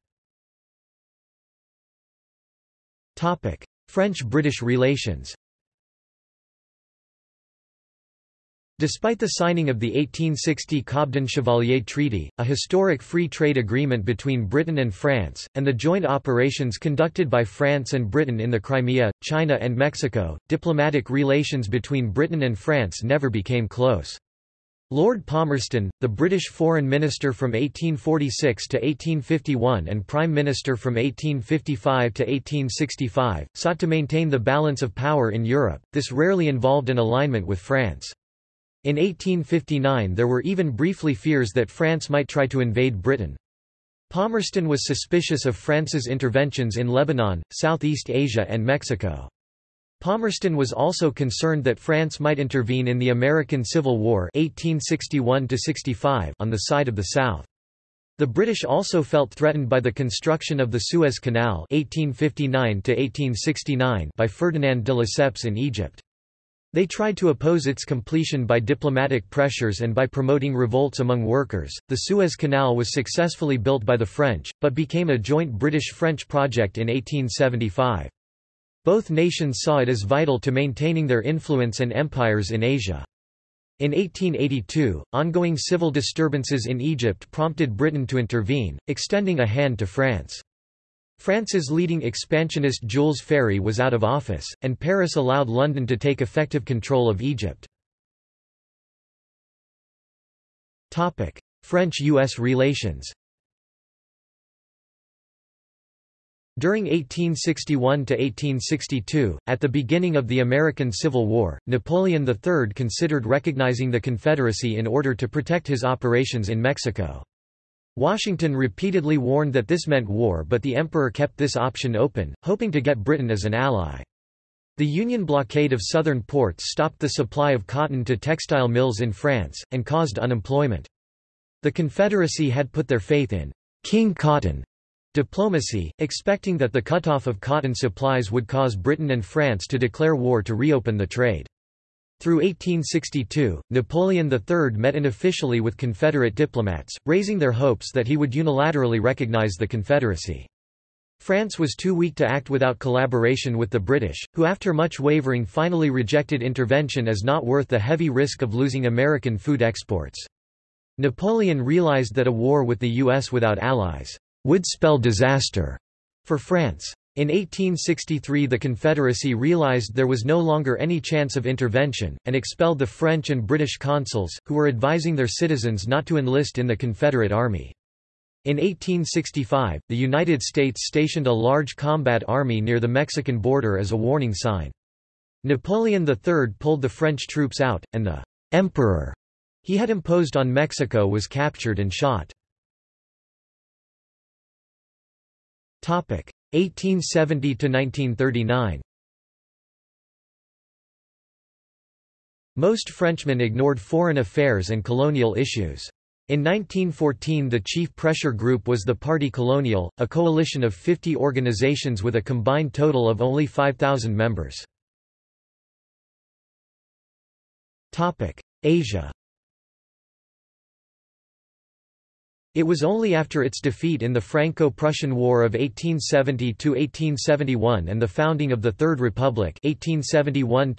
Speaker 1: French-British relations Despite the signing of the 1860 Cobden-Chevalier Treaty, a historic free trade agreement between Britain and France, and the joint operations conducted by France and Britain in the Crimea, China and Mexico, diplomatic relations between Britain and France never became close. Lord Palmerston, the British Foreign Minister from 1846 to 1851 and Prime Minister from 1855 to 1865, sought to maintain the balance of power in Europe, this rarely involved an alignment with France. In 1859 there were even briefly fears that France might try to invade Britain. Palmerston was suspicious of France's interventions in Lebanon, Southeast Asia and Mexico. Palmerston was also concerned that France might intervene in the American Civil War 1861 on the side of the South. The British also felt threatened by the construction of the Suez Canal 1859 by Ferdinand de Lesseps in Egypt. They tried to oppose its completion by diplomatic pressures and by promoting revolts among workers. The Suez Canal was successfully built by the French, but became a joint British-French project in 1875. Both nations saw it as vital to maintaining their influence and empires in Asia. In 1882, ongoing civil disturbances in Egypt prompted Britain to intervene, extending a hand to France. France's leading expansionist Jules Ferry was out of office, and Paris allowed London to take effective control of Egypt. French–U.S. relations During 1861–1862, at the beginning of the American Civil War, Napoleon III considered recognizing the Confederacy in order to protect his operations in Mexico. Washington repeatedly warned that this meant war but the emperor kept this option open, hoping to get Britain as an ally. The Union blockade of southern ports stopped the supply of cotton to textile mills in France, and caused unemployment. The Confederacy had put their faith in King Cotton diplomacy, expecting that the cutoff of cotton supplies would cause Britain and France to declare war to reopen the trade. Through 1862, Napoleon III met unofficially with Confederate diplomats, raising their hopes that he would unilaterally recognize the Confederacy. France was too weak to act without collaboration with the British, who after much wavering finally rejected intervention as not worth the heavy risk of losing American food exports. Napoleon realized that a war with the U.S. without allies would spell disaster for France. In 1863 the Confederacy realized there was no longer any chance of intervention, and expelled the French and British consuls, who were advising their citizens not to enlist in the Confederate Army. In 1865, the United States stationed a large combat army near the Mexican border as a warning sign. Napoleon III pulled the French troops out, and the «emperor» he had imposed on Mexico was captured and shot. 1870 to 1939 Most Frenchmen ignored foreign affairs and colonial issues. In 1914 the chief pressure group was the Parti Colonial, a coalition of 50 organizations with a combined total of only 5,000 members. Asia It was only after its defeat in the Franco-Prussian War of 1870–1871 and the founding of the Third Republic 1871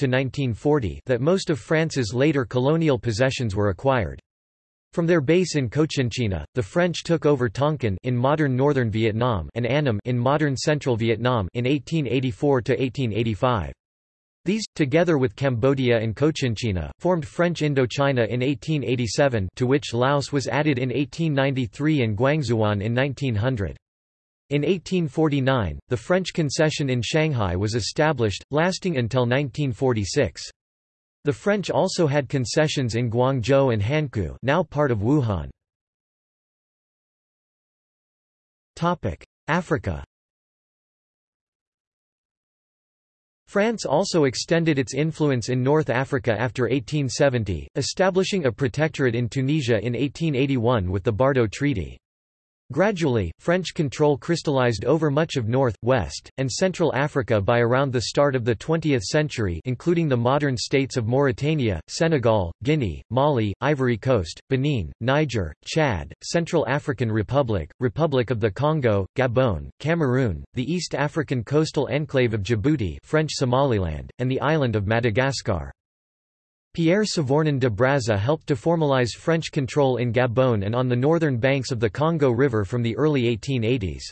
Speaker 1: that most of France's later colonial possessions were acquired. From their base in Cochinchina, the French took over Tonkin in modern northern Vietnam and Annam in modern central Vietnam in 1884 to 1885. These, together with Cambodia and Cochinchina, formed French Indochina in 1887 to which Laos was added in 1893 and Guangzhouwan in 1900. In 1849, the French concession in Shanghai was established, lasting until 1946. The French also had concessions in Guangzhou and Hankou now part of Wuhan. Africa France also extended its influence in North Africa after 1870, establishing a protectorate in Tunisia in 1881 with the Bardo Treaty. Gradually, French control crystallized over much of North, West, and Central Africa by around the start of the 20th century including the modern states of Mauritania, Senegal, Guinea, Mali, Ivory Coast, Benin, Niger, Chad, Central African Republic, Republic of the Congo, Gabon, Cameroon, the East African coastal enclave of Djibouti French Somaliland, and the island of Madagascar. Pierre Savornin de Brazza helped to formalize French control in Gabon and on the northern banks of the Congo River from the early 1880s.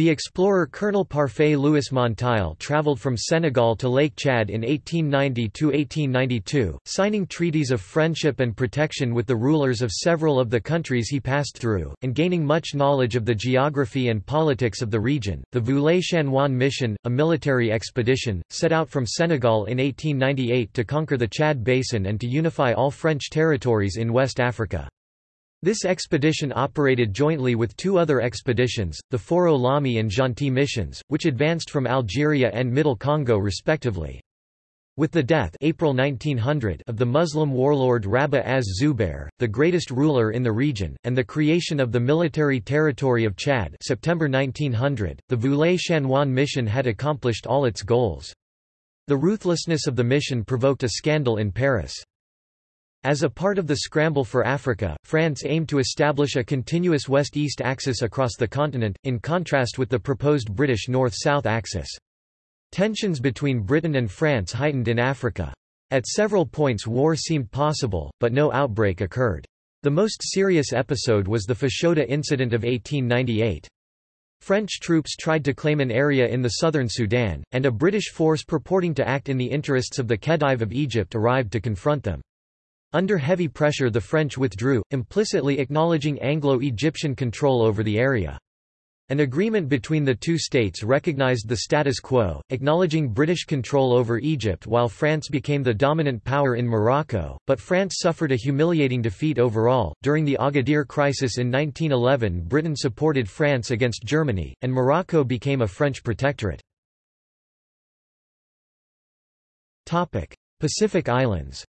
Speaker 1: The explorer Colonel Parfait Louis Monteil traveled from Senegal to Lake Chad in 1890–1892, signing treaties of friendship and protection with the rulers of several of the countries he passed through, and gaining much knowledge of the geography and politics of the region. The Voulet-Chanoine mission, a military expedition, set out from Senegal in 1898 to conquer the Chad Basin and to unify all French territories in West Africa. This expedition operated jointly with two other expeditions, the Foureau-Lamy and Gentil missions, which advanced from Algeria and Middle Congo respectively. With the death April 1900 of the Muslim warlord Rabah az-Zubair, the greatest ruler in the region, and the creation of the military territory of Chad September 1900, the Voulet-Chanoine mission had accomplished all its goals. The ruthlessness of the mission provoked a scandal in Paris. As a part of the scramble for Africa, France aimed to establish a continuous west-east axis across the continent, in contrast with the proposed British north-south axis. Tensions between Britain and France heightened in Africa. At several points war seemed possible, but no outbreak occurred. The most serious episode was the Fashoda incident of 1898. French troops tried to claim an area in the southern Sudan, and a British force purporting to act in the interests of the Khedive of Egypt arrived to confront them. Under heavy pressure the French withdrew, implicitly acknowledging Anglo-Egyptian control over the area. An agreement between the two states recognized the status quo, acknowledging British control over Egypt while France became the dominant power in Morocco, but France suffered a humiliating defeat overall. During the Agadir crisis in 1911, Britain supported France against Germany, and Morocco became a French protectorate. Pacific Islands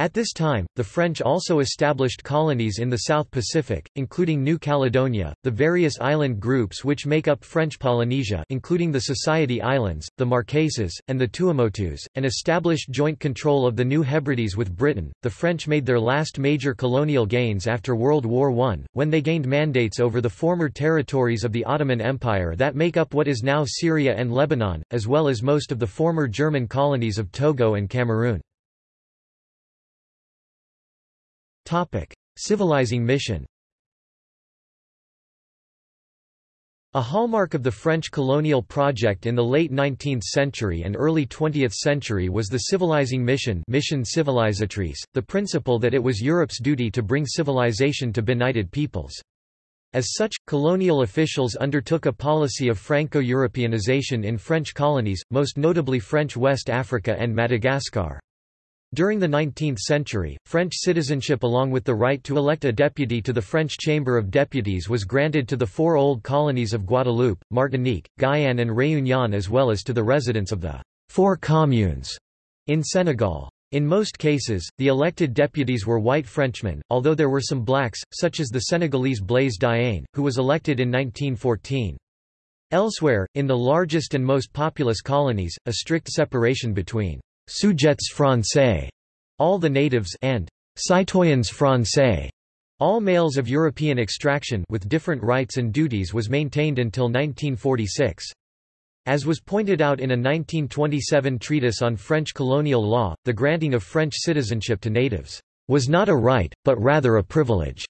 Speaker 1: At this time, the French also established colonies in the South Pacific, including New Caledonia, the various island groups which make up French Polynesia including the Society Islands, the Marquesas, and the Tuamotus, and established joint control of the New Hebrides with Britain. The French made their last major colonial gains after World War I, when they gained mandates over the former territories of the Ottoman Empire that make up what is now Syria and Lebanon, as well as most of the former German colonies of Togo and Cameroon. Civilizing mission A hallmark of the French colonial project in the late 19th century and early 20th century was the civilizing mission mission civilisatrice, the principle that it was Europe's duty to bring civilization to benighted peoples. As such, colonial officials undertook a policy of Franco-Europeanization in French colonies, most notably French West Africa and Madagascar. During the 19th century, French citizenship along with the right to elect a deputy to the French Chamber of Deputies was granted to the four old colonies of Guadeloupe, Martinique, Guyane and Réunion as well as to the residents of the four communes in Senegal. In most cases, the elected deputies were white Frenchmen, although there were some blacks, such as the Senegalese Blaise Diagne, who was elected in 1914. Elsewhere, in the largest and most populous colonies, a strict separation between sujets français, all the natives and citoyens français, all males of European extraction with different rights and duties was maintained until 1946. As was pointed out in a 1927 treatise on French colonial law, the granting of French citizenship to natives was not a right, but rather a privilege.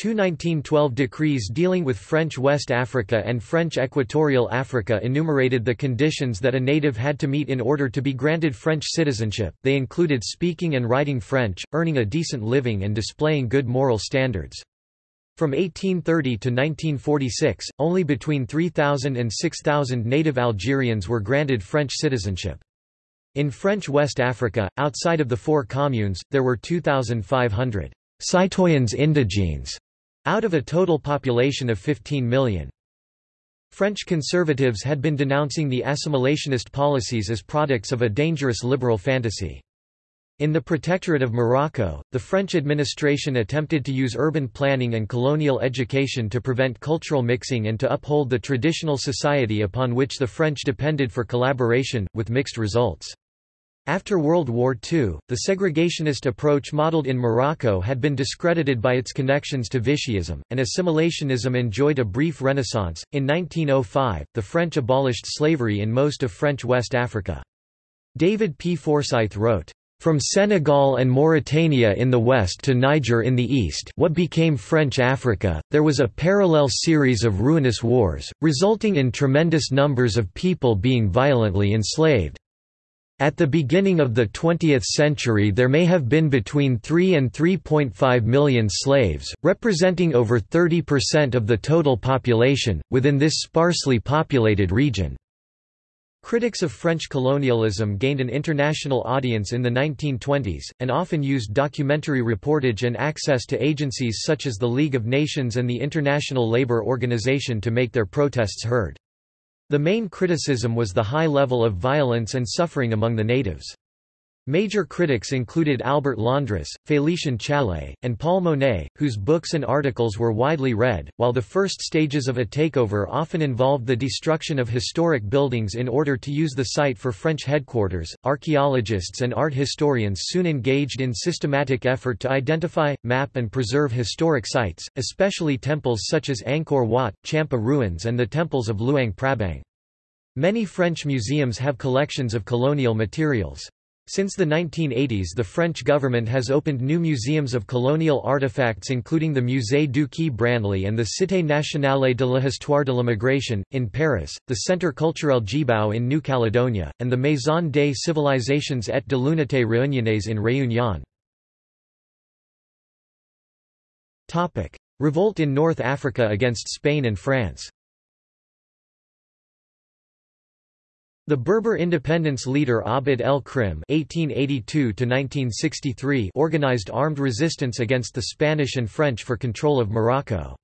Speaker 1: Two 1912 decrees dealing with French West Africa and French Equatorial Africa enumerated the conditions that a native had to meet in order to be granted French citizenship. They included speaking and writing French, earning a decent living, and displaying good moral standards. From 1830 to 1946, only between 3,000 and 6,000 native Algerians were granted French citizenship. In French West Africa, outside of the four communes, there were 2,500 citoyens indigènes, out of a total population of 15 million. French conservatives had been denouncing the assimilationist policies as products of a dangerous liberal fantasy. In the Protectorate of Morocco, the French administration attempted to use urban planning and colonial education to prevent cultural mixing and to uphold the traditional society upon which the French depended for collaboration, with mixed results. After World War II, the segregationist approach modeled in Morocco had been discredited by its connections to Vichyism, and assimilationism enjoyed a brief renaissance. In 1905, the French abolished slavery in most of French West Africa. David P. Forsyth wrote, from Senegal and Mauritania in the west to Niger in the east what became French Africa, there was a parallel series of ruinous wars, resulting in tremendous numbers of people being violently enslaved. At the beginning of the 20th century there may have been between 3 and 3.5 million slaves, representing over 30% of the total population, within this sparsely populated region. Critics of French colonialism gained an international audience in the 1920s, and often used documentary reportage and access to agencies such as the League of Nations and the International Labour Organization to make their protests heard. The main criticism was the high level of violence and suffering among the natives. Major critics included Albert Londres, Félicien Challaye, and Paul Monet, whose books and articles were widely read. While the first stages of a takeover often involved the destruction of historic buildings in order to use the site for French headquarters, archaeologists and art historians soon engaged in systematic effort to identify, map, and preserve historic sites, especially temples such as Angkor Wat, Champa ruins, and the temples of Luang Prabang. Many French museums have collections of colonial materials. Since the 1980s the French government has opened new museums of colonial artifacts including the Musée du Quai Branly and the Cité nationale de l'histoire de l'immigration, in Paris, the Centre culturel Tjibaou in New Caledonia, and the Maison des civilisations et de l'unité réunionnaise in Réunion. Revolt in North Africa against Spain and France The Berber independence leader Abd el-Krim organized armed resistance against the Spanish and French for control of Morocco.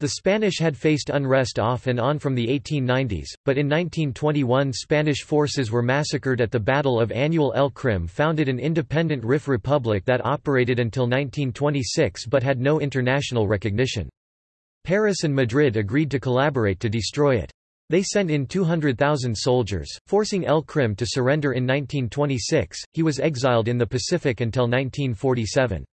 Speaker 1: The Spanish had faced unrest off and on from the 1890s, but in 1921 Spanish forces were massacred at the Battle of Annual el Krim founded an independent Rif republic that operated until 1926 but had no international recognition. Paris and Madrid agreed to collaborate to destroy it. They sent in 200,000 soldiers, forcing El Krim to surrender in 1926. He was exiled in the Pacific until 1947.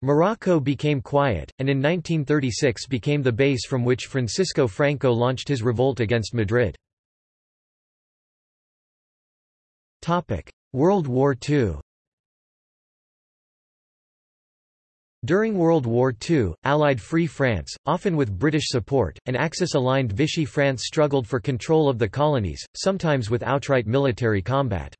Speaker 1: Morocco became quiet, and in 1936 became the base from which Francisco Franco launched his revolt against Madrid. World War II During World War II, Allied Free France, often with British support, and Axis-aligned Vichy France struggled for control of the colonies, sometimes with outright military combat.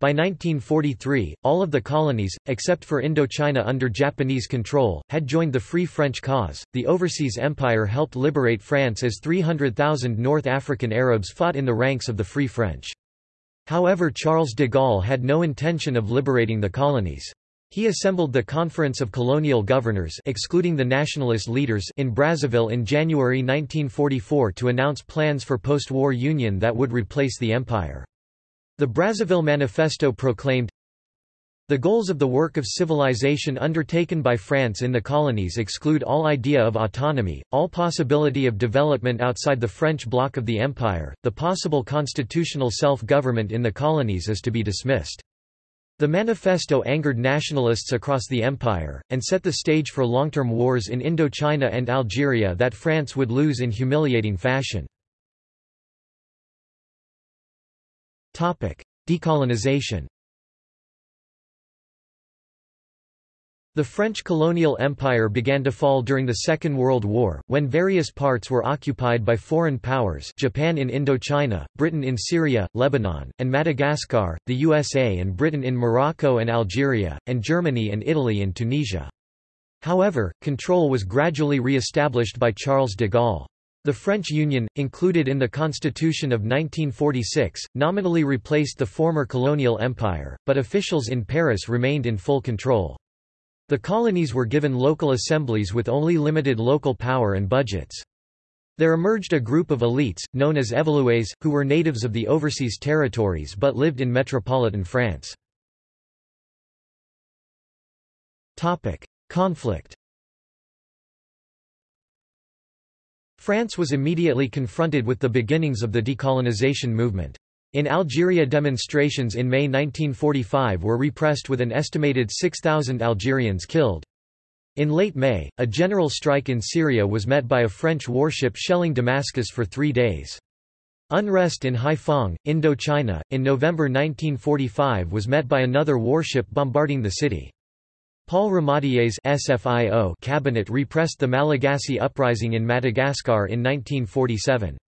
Speaker 1: By 1943, all of the colonies, except for Indochina under Japanese control, had joined the Free French cause. The Overseas Empire helped liberate France as 300,000 North African Arabs fought in the ranks of the Free French. However Charles de Gaulle had no intention of liberating the colonies. He assembled the Conference of Colonial Governors excluding the nationalist leaders in Brazzaville in January 1944 to announce plans for post-war union that would replace the empire. The Brazzaville Manifesto proclaimed, the goals of the work of civilization undertaken by France in the colonies exclude all idea of autonomy, all possibility of development outside the French bloc of the empire, the possible constitutional self-government in the colonies is to be dismissed. The manifesto angered nationalists across the empire, and set the stage for long-term wars in Indochina and Algeria that France would lose in humiliating fashion. Decolonization The French colonial empire began to fall during the Second World War, when various parts were occupied by foreign powers Japan in Indochina, Britain in Syria, Lebanon, and Madagascar, the USA and Britain in Morocco and Algeria, and Germany and Italy in Tunisia. However, control was gradually re-established by Charles de Gaulle. The French Union, included in the Constitution of 1946, nominally replaced the former colonial empire, but officials in Paris remained in full control. The colonies were given local assemblies with only limited local power and budgets. There emerged a group of elites, known as Evolués, who were natives of the overseas territories but lived in metropolitan France. Conflict France was immediately confronted with the beginnings of the decolonization movement. In Algeria demonstrations in May 1945 were repressed with an estimated 6,000 Algerians killed. In late May, a general strike in Syria was met by a French warship shelling Damascus for three days. Unrest in Haiphong, Indochina, in November 1945 was met by another warship bombarding the city. Paul Ramadier's SFIO cabinet repressed the Malagasy uprising in Madagascar in 1947.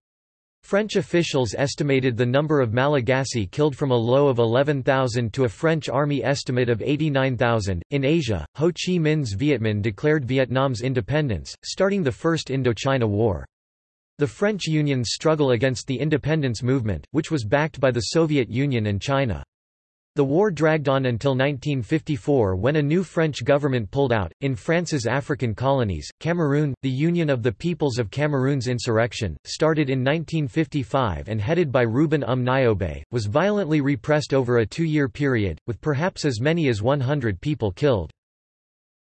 Speaker 1: French officials estimated the number of Malagasy killed from a low of 11,000 to a French army estimate of 89,000. In Asia, Ho Chi Minh's Viet Minh declared Vietnam's independence, starting the First Indochina War. The French Union's struggle against the independence movement, which was backed by the Soviet Union and China. The war dragged on until 1954 when a new French government pulled out. In France's African colonies, Cameroon, the Union of the Peoples of Cameroon's insurrection, started in 1955 and headed by Ruben Um Nyobè, was violently repressed over a two-year period, with perhaps as many as 100 people killed.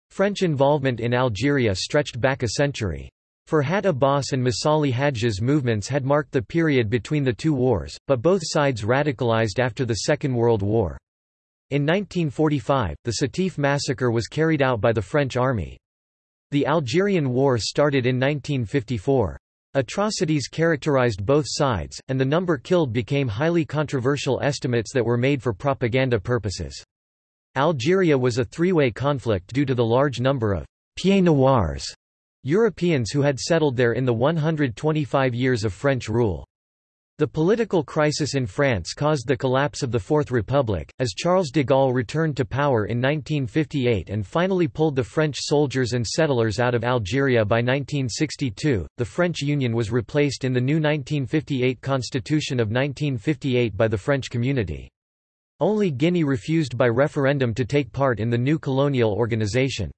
Speaker 1: French involvement in Algeria stretched back a century. Farhat Abbas and Messali Hadji's movements had marked the period between the two wars, but both sides radicalized after the Second World War. In 1945, the Sétif massacre was carried out by the French army. The Algerian War started in 1954. Atrocities characterized both sides, and the number killed became highly controversial estimates that were made for propaganda purposes. Algeria was a three-way conflict due to the large number of «pieds noirs» Europeans who had settled there in the 125 years of French rule. The political crisis in France caused the collapse of the Fourth Republic, as Charles de Gaulle returned to power in 1958 and finally pulled the French soldiers and settlers out of Algeria by 1962. The French Union was replaced in the new 1958 Constitution of 1958 by the French Community. Only Guinea refused by referendum to take part in the new colonial organization.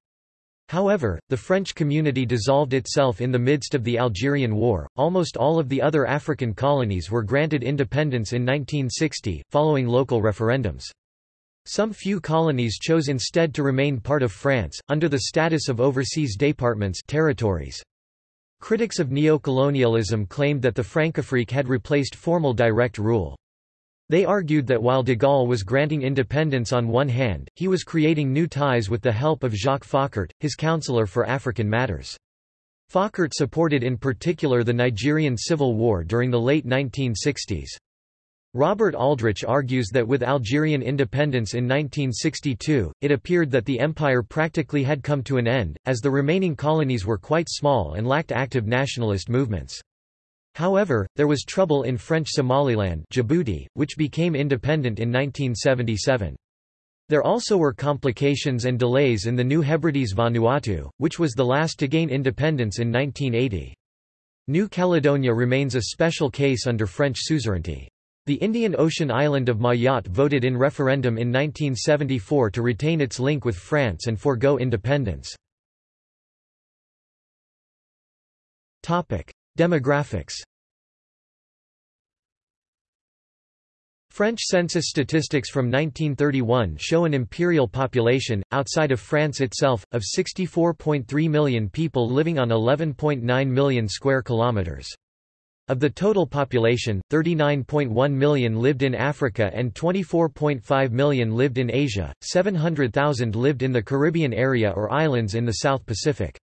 Speaker 1: However, the French community dissolved itself in the midst of the Algerian War. Almost all of the other African colonies were granted independence in 1960, following local referendums. Some few colonies chose instead to remain part of France, under the status of overseas departments territories. Critics of neocolonialism claimed that the Francafrique had replaced formal direct rule. They argued that while de Gaulle was granting independence on one hand, he was creating new ties with the help of Jacques Foccart, his counselor for African matters. Foccart supported in particular the Nigerian Civil War during the late 1960s. Robert Aldrich argues that with Algerian independence in 1962, it appeared that the empire practically had come to an end, as the remaining colonies were quite small and lacked active nationalist movements. However, there was trouble in French Somaliland Djibouti, which became independent in 1977. There also were complications and delays in the New Hebrides Vanuatu, which was the last to gain independence in 1980. New Caledonia remains a special case under French suzerainty. The Indian Ocean island of Mayotte voted in referendum in 1974 to retain its link with France and forego independence. Demographics French census statistics from 1931 show an imperial population, outside of France itself, of 64.3 million people living on 11.9 million square kilometers. Of the total population, 39.1 million lived in Africa and 24.5 million lived in Asia, 700,000 lived in the Caribbean area or islands in the South Pacific.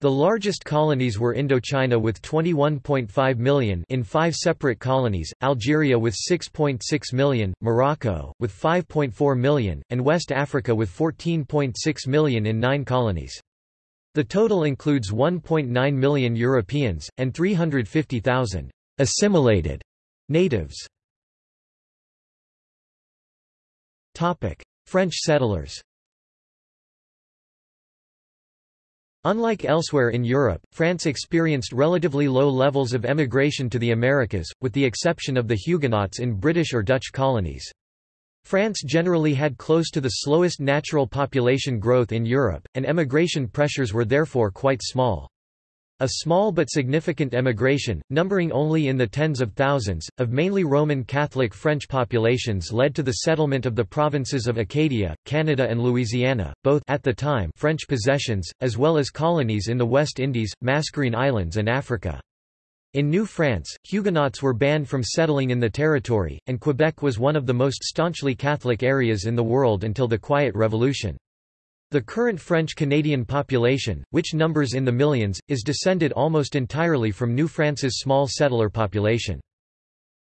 Speaker 1: The largest colonies were Indochina with 21.5 million in five separate colonies, Algeria with 6.6 million, Morocco, with 5.4 million, and West Africa with 14.6 million in nine colonies. The total includes 1.9 million Europeans, and 350,000 assimilated natives. French settlers Unlike elsewhere in Europe, France experienced relatively low levels of emigration to the Americas, with the exception of the Huguenots in British or Dutch colonies. France generally had close to the slowest natural population growth in Europe, and emigration pressures were therefore quite small. A small but significant emigration, numbering only in the tens of thousands, of mainly Roman Catholic French populations led to the settlement of the provinces of Acadia, Canada and Louisiana, both at the time French possessions, as well as colonies in the West Indies, Mascarene Islands and Africa. In New France, Huguenots were banned from settling in the territory, and Quebec was one of the most staunchly Catholic areas in the world until the Quiet Revolution. The current French-Canadian population, which numbers in the millions, is descended almost entirely from New France's small settler population.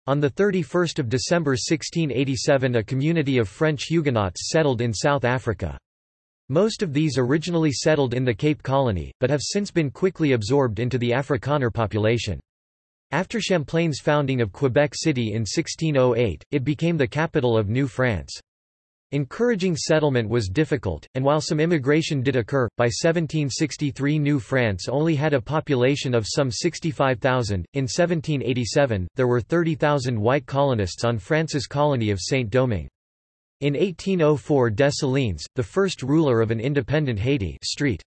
Speaker 1: On 31 December 1687 a community of French Huguenots settled in South Africa. Most of these originally settled in the Cape Colony, but have since been quickly absorbed into the Afrikaner population. After Champlain's founding of Quebec City in 1608, it became the capital of New France. Encouraging settlement was difficult, and while some immigration did occur, by 1763 New France only had a population of some 65,000. In 1787, there were 30,000 white colonists on France's colony of Saint-Domingue. In 1804 Dessalines, the first ruler of an independent Haiti Street.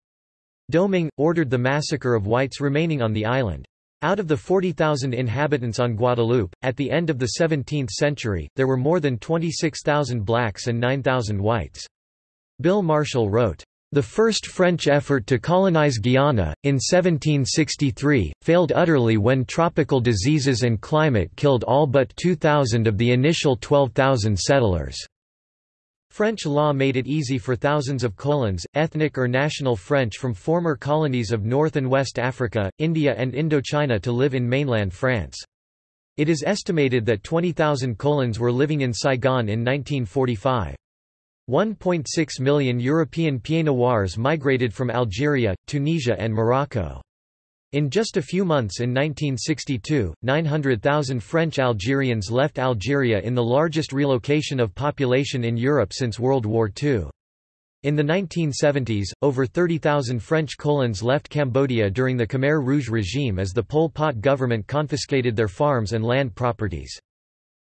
Speaker 1: Domingue, ordered the massacre of whites remaining on the island. Out of the 40,000 inhabitants on Guadeloupe, at the end of the 17th century, there were more than 26,000 blacks and 9,000 whites. Bill Marshall wrote, "...the first French effort to colonize Guiana, in 1763, failed utterly when tropical diseases and climate killed all but 2,000 of the initial 12,000 settlers." French law made it easy for thousands of colons, ethnic or national French from former colonies of North and West Africa, India and Indochina to live in mainland France. It is estimated that 20,000 colons were living in Saigon in 1945. 1.6 million European Pieds-Noirs migrated from Algeria, Tunisia and Morocco. In just a few months in 1962, 900,000 French Algerians left Algeria in the largest relocation of population in Europe since World War II. In the 1970s, over 30,000 French colons left Cambodia during the Khmer Rouge regime as the Pol Pot government confiscated their farms and land properties.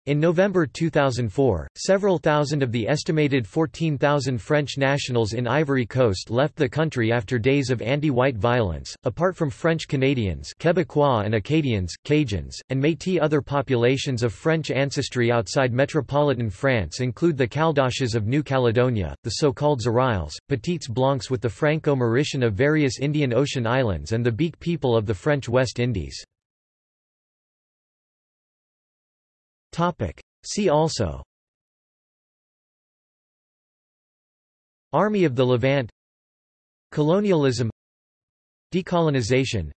Speaker 1: In November 2004, several thousand of the estimated 14,000 French nationals in Ivory Coast left the country after days of anti-white violence. Apart from French Canadians, Quebecois and Acadians, Cajuns, and Métis, other populations of French ancestry outside metropolitan France include the Caldoches of New Caledonia, the so-called Zoreilles, Petits Blancs with the Franco-Mauritian of various Indian Ocean islands, and the Beak people of the French West Indies. See also. Army of the Levant. Colonialism. Decolonization.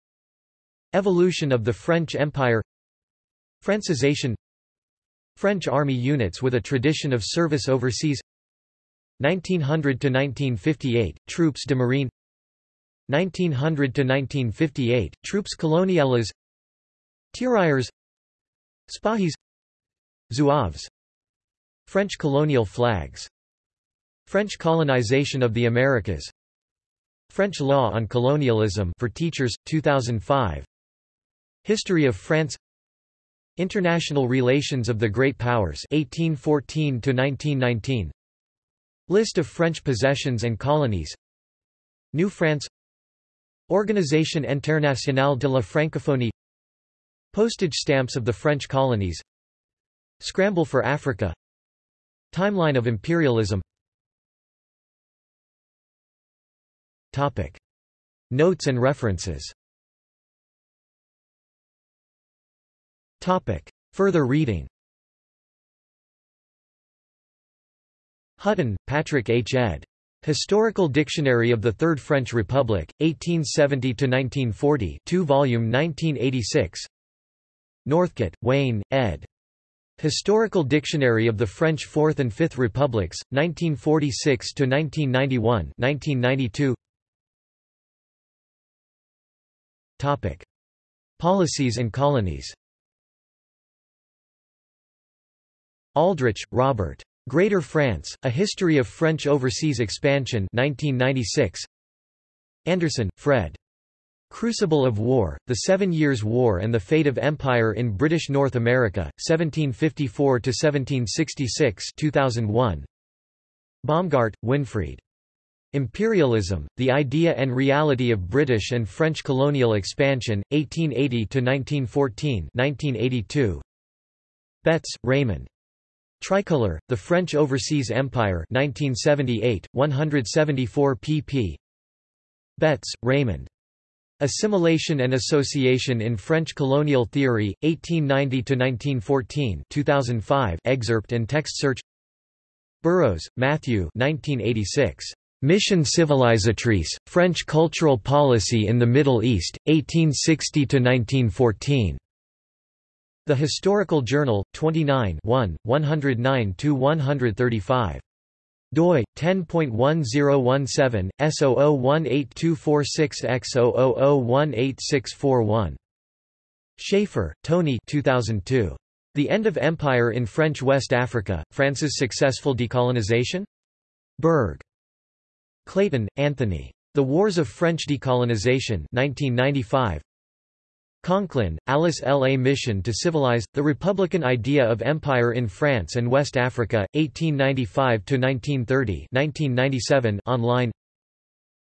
Speaker 1: Evolution of the French Empire. Francisation French army units with a tradition of service overseas. 1900–1958, Troupes de Marine. 1900–1958, Troupes coloniales. Tirailleurs. Spahis Zouaves. French colonial flags. French colonization of the Americas. French law on colonialism for teachers 2005 History of France. International relations of the Great Powers 1814 to 1919 List of French possessions and colonies. New France. Organisation Internationale de la Francophonie. Postage stamps of the French colonies Scramble for Africa Timeline of imperialism Topic. Notes and references Topic. Further reading Hutton, Patrick H. ed. Historical Dictionary of the Third French Republic, 1870–1940 2 volume 1986 Northcott, Wayne, ed. Historical Dictionary of the French Fourth and Fifth Republics, 1946 to 1991, 1992. Topic. Policies and colonies Aldrich, Robert. Greater France, A History of French Overseas Expansion 1996. Anderson, Fred. Crucible of War, The Seven Years' War and the Fate of Empire in British North America, 1754–1766 2001. Baumgart, Winfried. Imperialism, The Idea and Reality of British and French Colonial Expansion, 1880–1914 1982. Betts, Raymond. Tricolor, The French Overseas Empire 1978, 174 pp. Betts, Raymond. Assimilation and Association in French Colonial Theory, 1890–1914 2005 excerpt and text search Burrows, Matthew 1986. Mission civilisatrice, French Cultural Policy in the Middle East, 1860–1914. The Historical Journal, 29 1, 109–135 doi 10.1017 S00182446X000186641 Chafer, Tony 2002. The End of Empire in French West Africa, France's Successful Decolonization? Berg. Clayton, Anthony. The Wars of French Decolonization 1995. Conklin, Alice L. A Mission to Civilize, The Republican Idea of Empire in France and West Africa, 1895–1930 online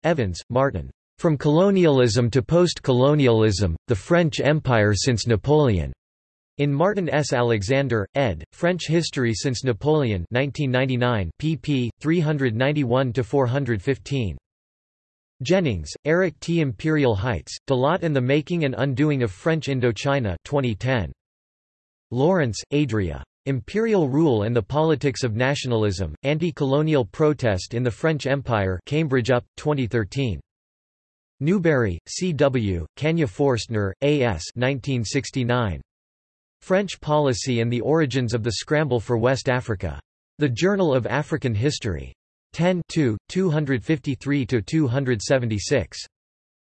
Speaker 1: Evans, Martin. From Colonialism to Post-Colonialism, The French Empire Since Napoleon. In Martin S. Alexander, ed., French History Since Napoleon 1999 pp. 391–415. Jennings, Eric T. Imperial Heights, Dalat and the Making and Undoing of French Indochina 2010. Lawrence, Adria. Imperial Rule and the Politics of Nationalism, Anti-Colonial Protest in the French Empire Cambridge UP, 2013. Newbury, C. W., Kanya Forstner, A. S. 1969. French Policy and the Origins of the Scramble for West Africa. The Journal of African History. 10 253–276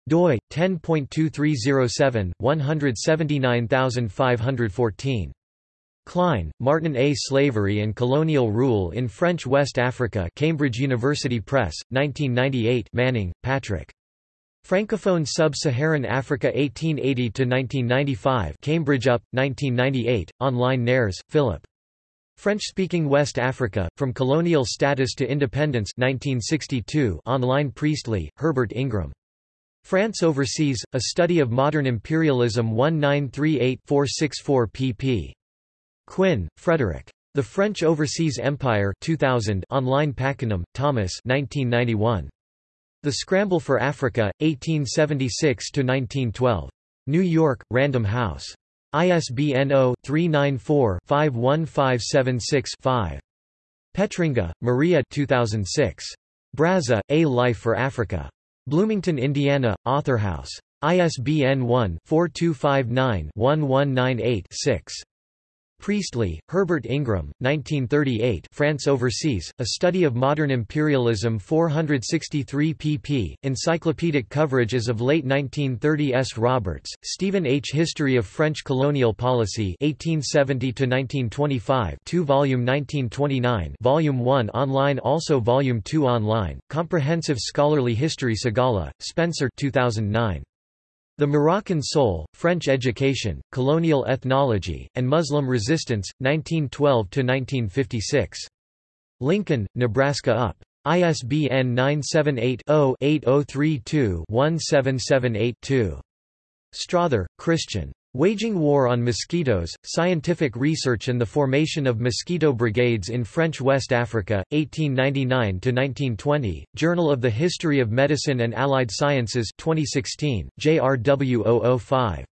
Speaker 1: doi 10.2307 179514 Klein, Martin A. Slavery and Colonial Rule in French West Africa Cambridge University Press, 1998 Manning, Patrick. Francophone Sub-Saharan Africa 1880–1995 Cambridge UP, 1998, online Neres, Philip. French-speaking West Africa, From Colonial Status to Independence 1962 online Priestley, Herbert Ingram. France Overseas, A Study of Modern Imperialism 1938-464 pp. Quinn, Frederick. The French Overseas Empire 2000 online Pakenham, Thomas 1991. The Scramble for Africa, 1876–1912. New York, Random House. ISBN 0-394-51576-5. Petringa, Maria 2006. Brazza, A Life for Africa. Bloomington, Indiana, Authorhouse. ISBN 1-4259-1198-6. Priestley, Herbert Ingram, 1938 France Overseas, A Study of Modern Imperialism 463 pp. Encyclopedic coverage as of late 1930 S. Roberts, Stephen H. History of French Colonial Policy 1870–1925 2 volume 1929 Volume 1 online also Volume 2 online, Comprehensive Scholarly History Segalla, Spencer 2009. The Moroccan Soul, French Education, Colonial Ethnology, and Muslim Resistance, 1912–1956. Lincoln, Nebraska UP. ISBN 978-0-8032-17782. Strother, Christian. Waging War on Mosquitoes, Scientific Research and the Formation of Mosquito Brigades in French West Africa, 1899–1920, Journal of the History of Medicine and Allied Sciences 2016, JRW 005.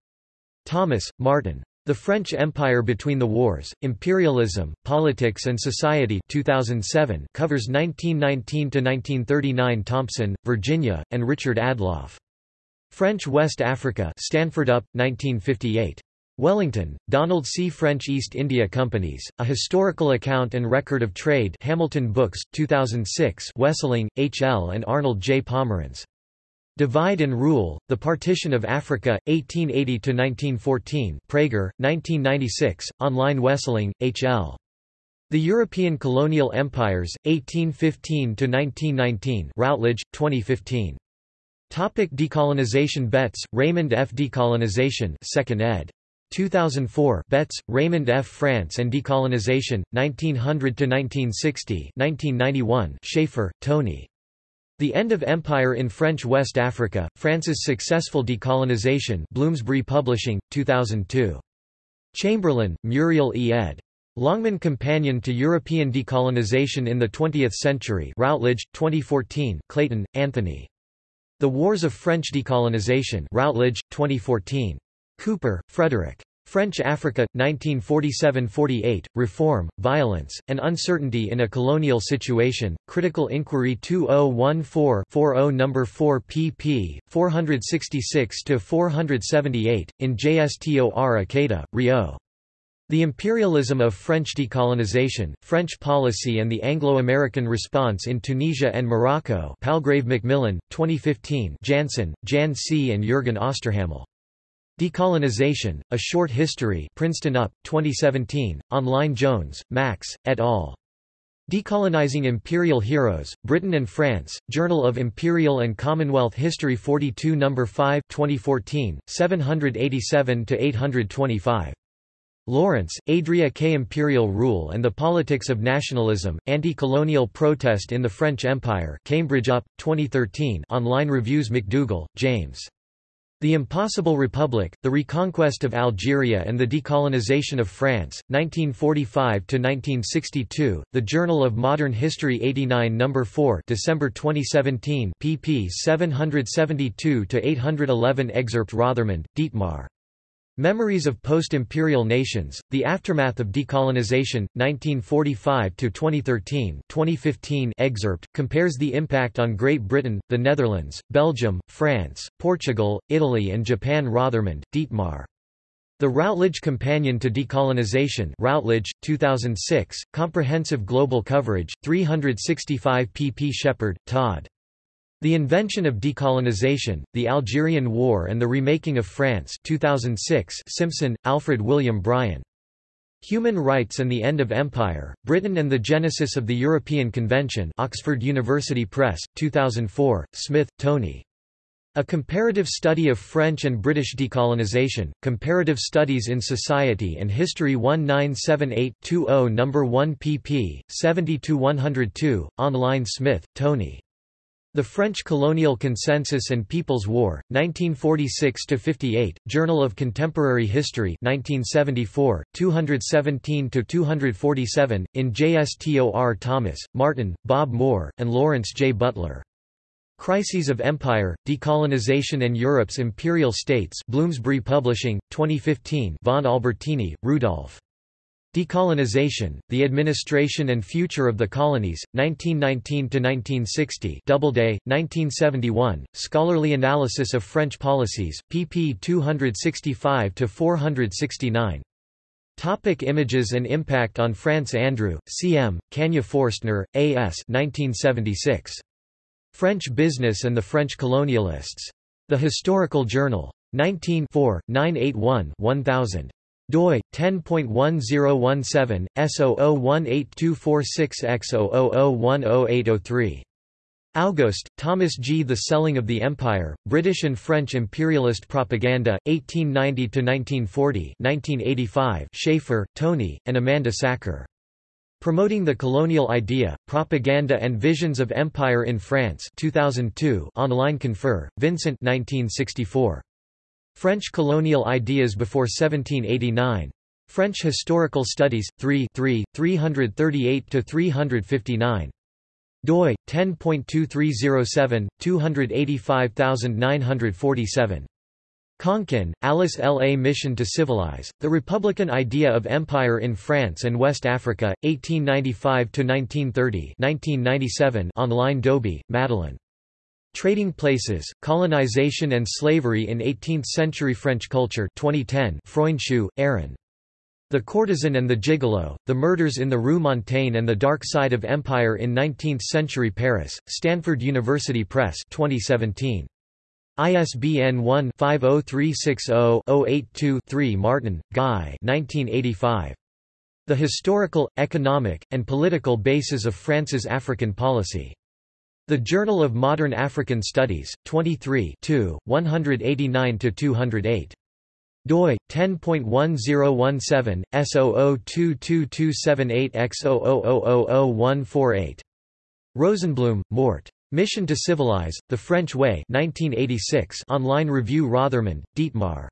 Speaker 1: Thomas, Martin. The French Empire Between the Wars, Imperialism, Politics and Society 2007 covers 1919–1939 Thompson, Virginia, and Richard Adloff. French West Africa Stanford UP, 1958. Wellington, Donald C. French East India Companies, A Historical Account and Record of Trade Hamilton Books, 2006 Wesseling, H. L. and Arnold J. Pomerans. Divide and Rule, The Partition of Africa, 1880–1914 Praeger, 1996, online Wesseling, H. L. The European Colonial Empires, 1815–1919 Routledge, 2015. Topic decolonization Betts, Raymond F. Decolonization 2nd ed. 2004 Betts, Raymond F. France and Decolonization, 1900–1960 1991 Chafer, Tony. The End of Empire in French West Africa, France's Successful Decolonization Bloomsbury Publishing, 2002. Chamberlain, Muriel E. ed. Longman Companion to European Decolonization in the Twentieth Century Routledge, 2014 Clayton, Anthony. The Wars of French Decolonization Routledge, 2014. Cooper, Frederick. French Africa, 1947–48, Reform, Violence, and Uncertainty in a Colonial Situation, Critical Inquiry 2014-40 No. 4 pp. 466–478, in JSTOR Ikeda, Ryo. The Imperialism of French Decolonization, French Policy and the Anglo-American Response in Tunisia and Morocco Palgrave Macmillan, 2015 Jansen, Jan C. and Jürgen Osterhammel. Decolonization, A Short History Princeton UP, 2017, online Jones, Max, et al. Decolonizing Imperial Heroes, Britain and France, Journal of Imperial and Commonwealth History 42 No. 5 2014, 787–825. Lawrence, Adria K. Imperial Rule and the Politics of Nationalism, Anti-Colonial Protest in the French Empire Cambridge UP, 2013 online reviews McDougall, James. The Impossible Republic, The Reconquest of Algeria and the Decolonization of France, 1945–1962, The Journal of Modern History 89 No. 4 December 2017 pp 772–811 Excerpt Rothermund, Dietmar. Memories of Post-Imperial Nations, The Aftermath of Decolonization, 1945–2013 2015 excerpt, compares the impact on Great Britain, the Netherlands, Belgium, France, Portugal, Italy and Japan Rothermund, Dietmar. The Routledge Companion to Decolonization Routledge, 2006, Comprehensive Global Coverage, 365 pp Shepard, Todd. The Invention of Decolonization, The Algerian War and the Remaking of France 2006 Simpson, Alfred William Bryan. Human Rights and the End of Empire, Britain and the Genesis of the European Convention Oxford University Press, 2004, Smith, Tony. A Comparative Study of French and British Decolonization, Comparative Studies in Society and History 1978-20 No. 1 pp. 70-102, online Smith, Tony. The French Colonial Consensus and People's War, 1946–58, Journal of Contemporary History 1974, 217–247, in JSTOR Thomas, Martin, Bob Moore, and Lawrence J. Butler. Crises of Empire, Decolonization and Europe's Imperial States Bloomsbury Publishing, 2015 Von Albertini, Rudolf. Decolonization, The Administration and Future of the Colonies, 1919–1960 Doubleday, 1971, Scholarly Analysis of French Policies, pp 265–469. Topic images and impact on France Andrew, C.M., Kanya Forstner, A.S. 1976. French Business and the French Colonialists. The Historical Journal. 19 981 1000 doi 10.1017 S00182446X000108003 August, Thomas G. The Selling of the Empire, British and French Imperialist Propaganda, 1890–1940 1985 Chafer, Tony, and Amanda Sackur. Promoting the Colonial Idea, Propaganda and Visions of Empire in France 2002 online confer, Vincent 1964. French colonial ideas before 1789. French Historical Studies, 3 3, 338–359. doi, 10.2307, 285947. Conklin, Alice L. A Mission to Civilize, The Republican Idea of Empire in France and West Africa, 1895–1930 online Dobie, Madeleine. Trading Places, Colonization and Slavery in Eighteenth-Century French Culture 2010 Freundschuh, Aaron. The Courtesan and the Gigolo, The Murders in the Rue Montaigne and the Dark Side of Empire in Nineteenth-Century Paris, Stanford University Press 2017. ISBN 1-50360-082-3 Martin, Guy 1985. The Historical, Economic, and Political Basis of France's African Policy. The Journal of Modern African Studies, 23 189–208. doi 10.1017 S002278X0000148. Rosenblum, Mort. Mission to Civilize, The French Way 1986 online review Rothermund, Dietmar.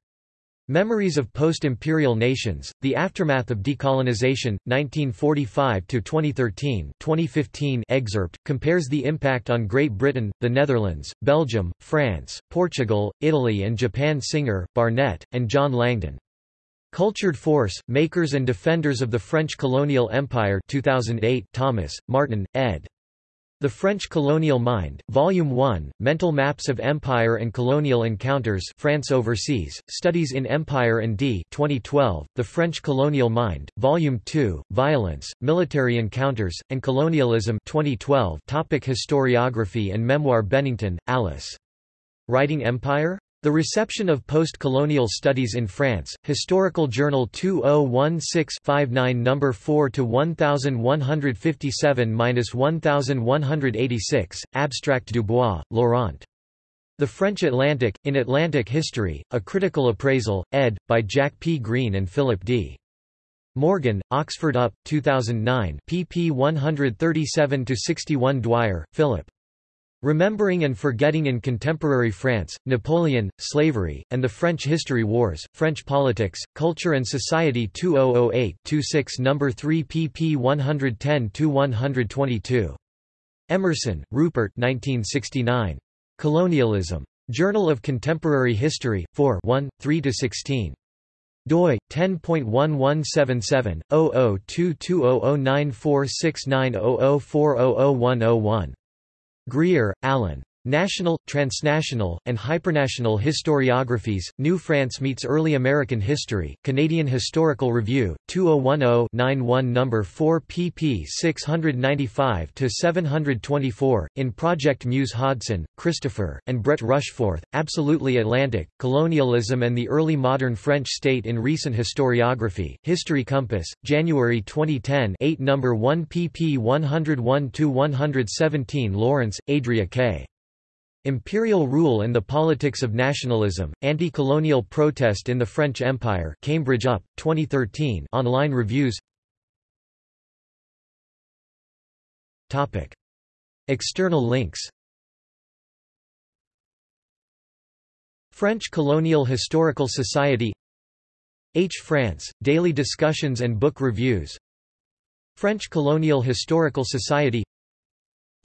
Speaker 1: Memories of Post-Imperial Nations, The Aftermath of Decolonization, 1945–2013 2015 excerpt, compares the impact on Great Britain, the Netherlands, Belgium, France, Portugal, Italy and Japan Singer, Barnett, and John Langdon. Cultured Force, Makers and Defenders of the French Colonial Empire 2008 Thomas, Martin, ed. The French Colonial Mind, Volume 1, Mental Maps of Empire and Colonial Encounters France Overseas, Studies in Empire and D 2012, The French Colonial Mind, Volume 2, Violence, Military Encounters, and Colonialism 2012 Topic Historiography and Memoir Bennington, Alice. Writing Empire? The Reception of Post-Colonial Studies in France, Historical Journal 2016-59 No. 4 to 1157-1186, Abstract Dubois, Laurent. The French Atlantic, in Atlantic History, A Critical Appraisal, ed. by Jack P. Greene and Philip D. Morgan, Oxford UP, 2009 pp 137–61 Dwyer, Philip. Remembering and Forgetting in Contemporary France, Napoleon, Slavery, and the French History Wars, French Politics, Culture and Society 2008-26 No. 3 pp 110–122. Emerson, Rupert 1969. Colonialism. Journal of Contemporary History, 4 1, 3–16. doi 10.1177/002200946900400101. Greer, Alan. National, Transnational, and Hypernational Historiographies, New France Meets Early American History, Canadian Historical Review, 2010-91 No. 4 pp 695-724, in Project Muse Hodson, Christopher, and Brett Rushforth, Absolutely Atlantic, Colonialism and the Early Modern French State in Recent Historiography, History Compass, January 2010 8 No. 1 pp 101-117 Lawrence, Adria K. Imperial Rule and the Politics of Nationalism, Anti-Colonial Protest in the French Empire Cambridge UP, 2013 online reviews. External links. French Colonial Historical Society. H. France, Daily Discussions and Book Reviews. French Colonial Historical Society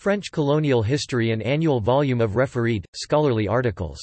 Speaker 1: French colonial history an annual volume of refereed, scholarly articles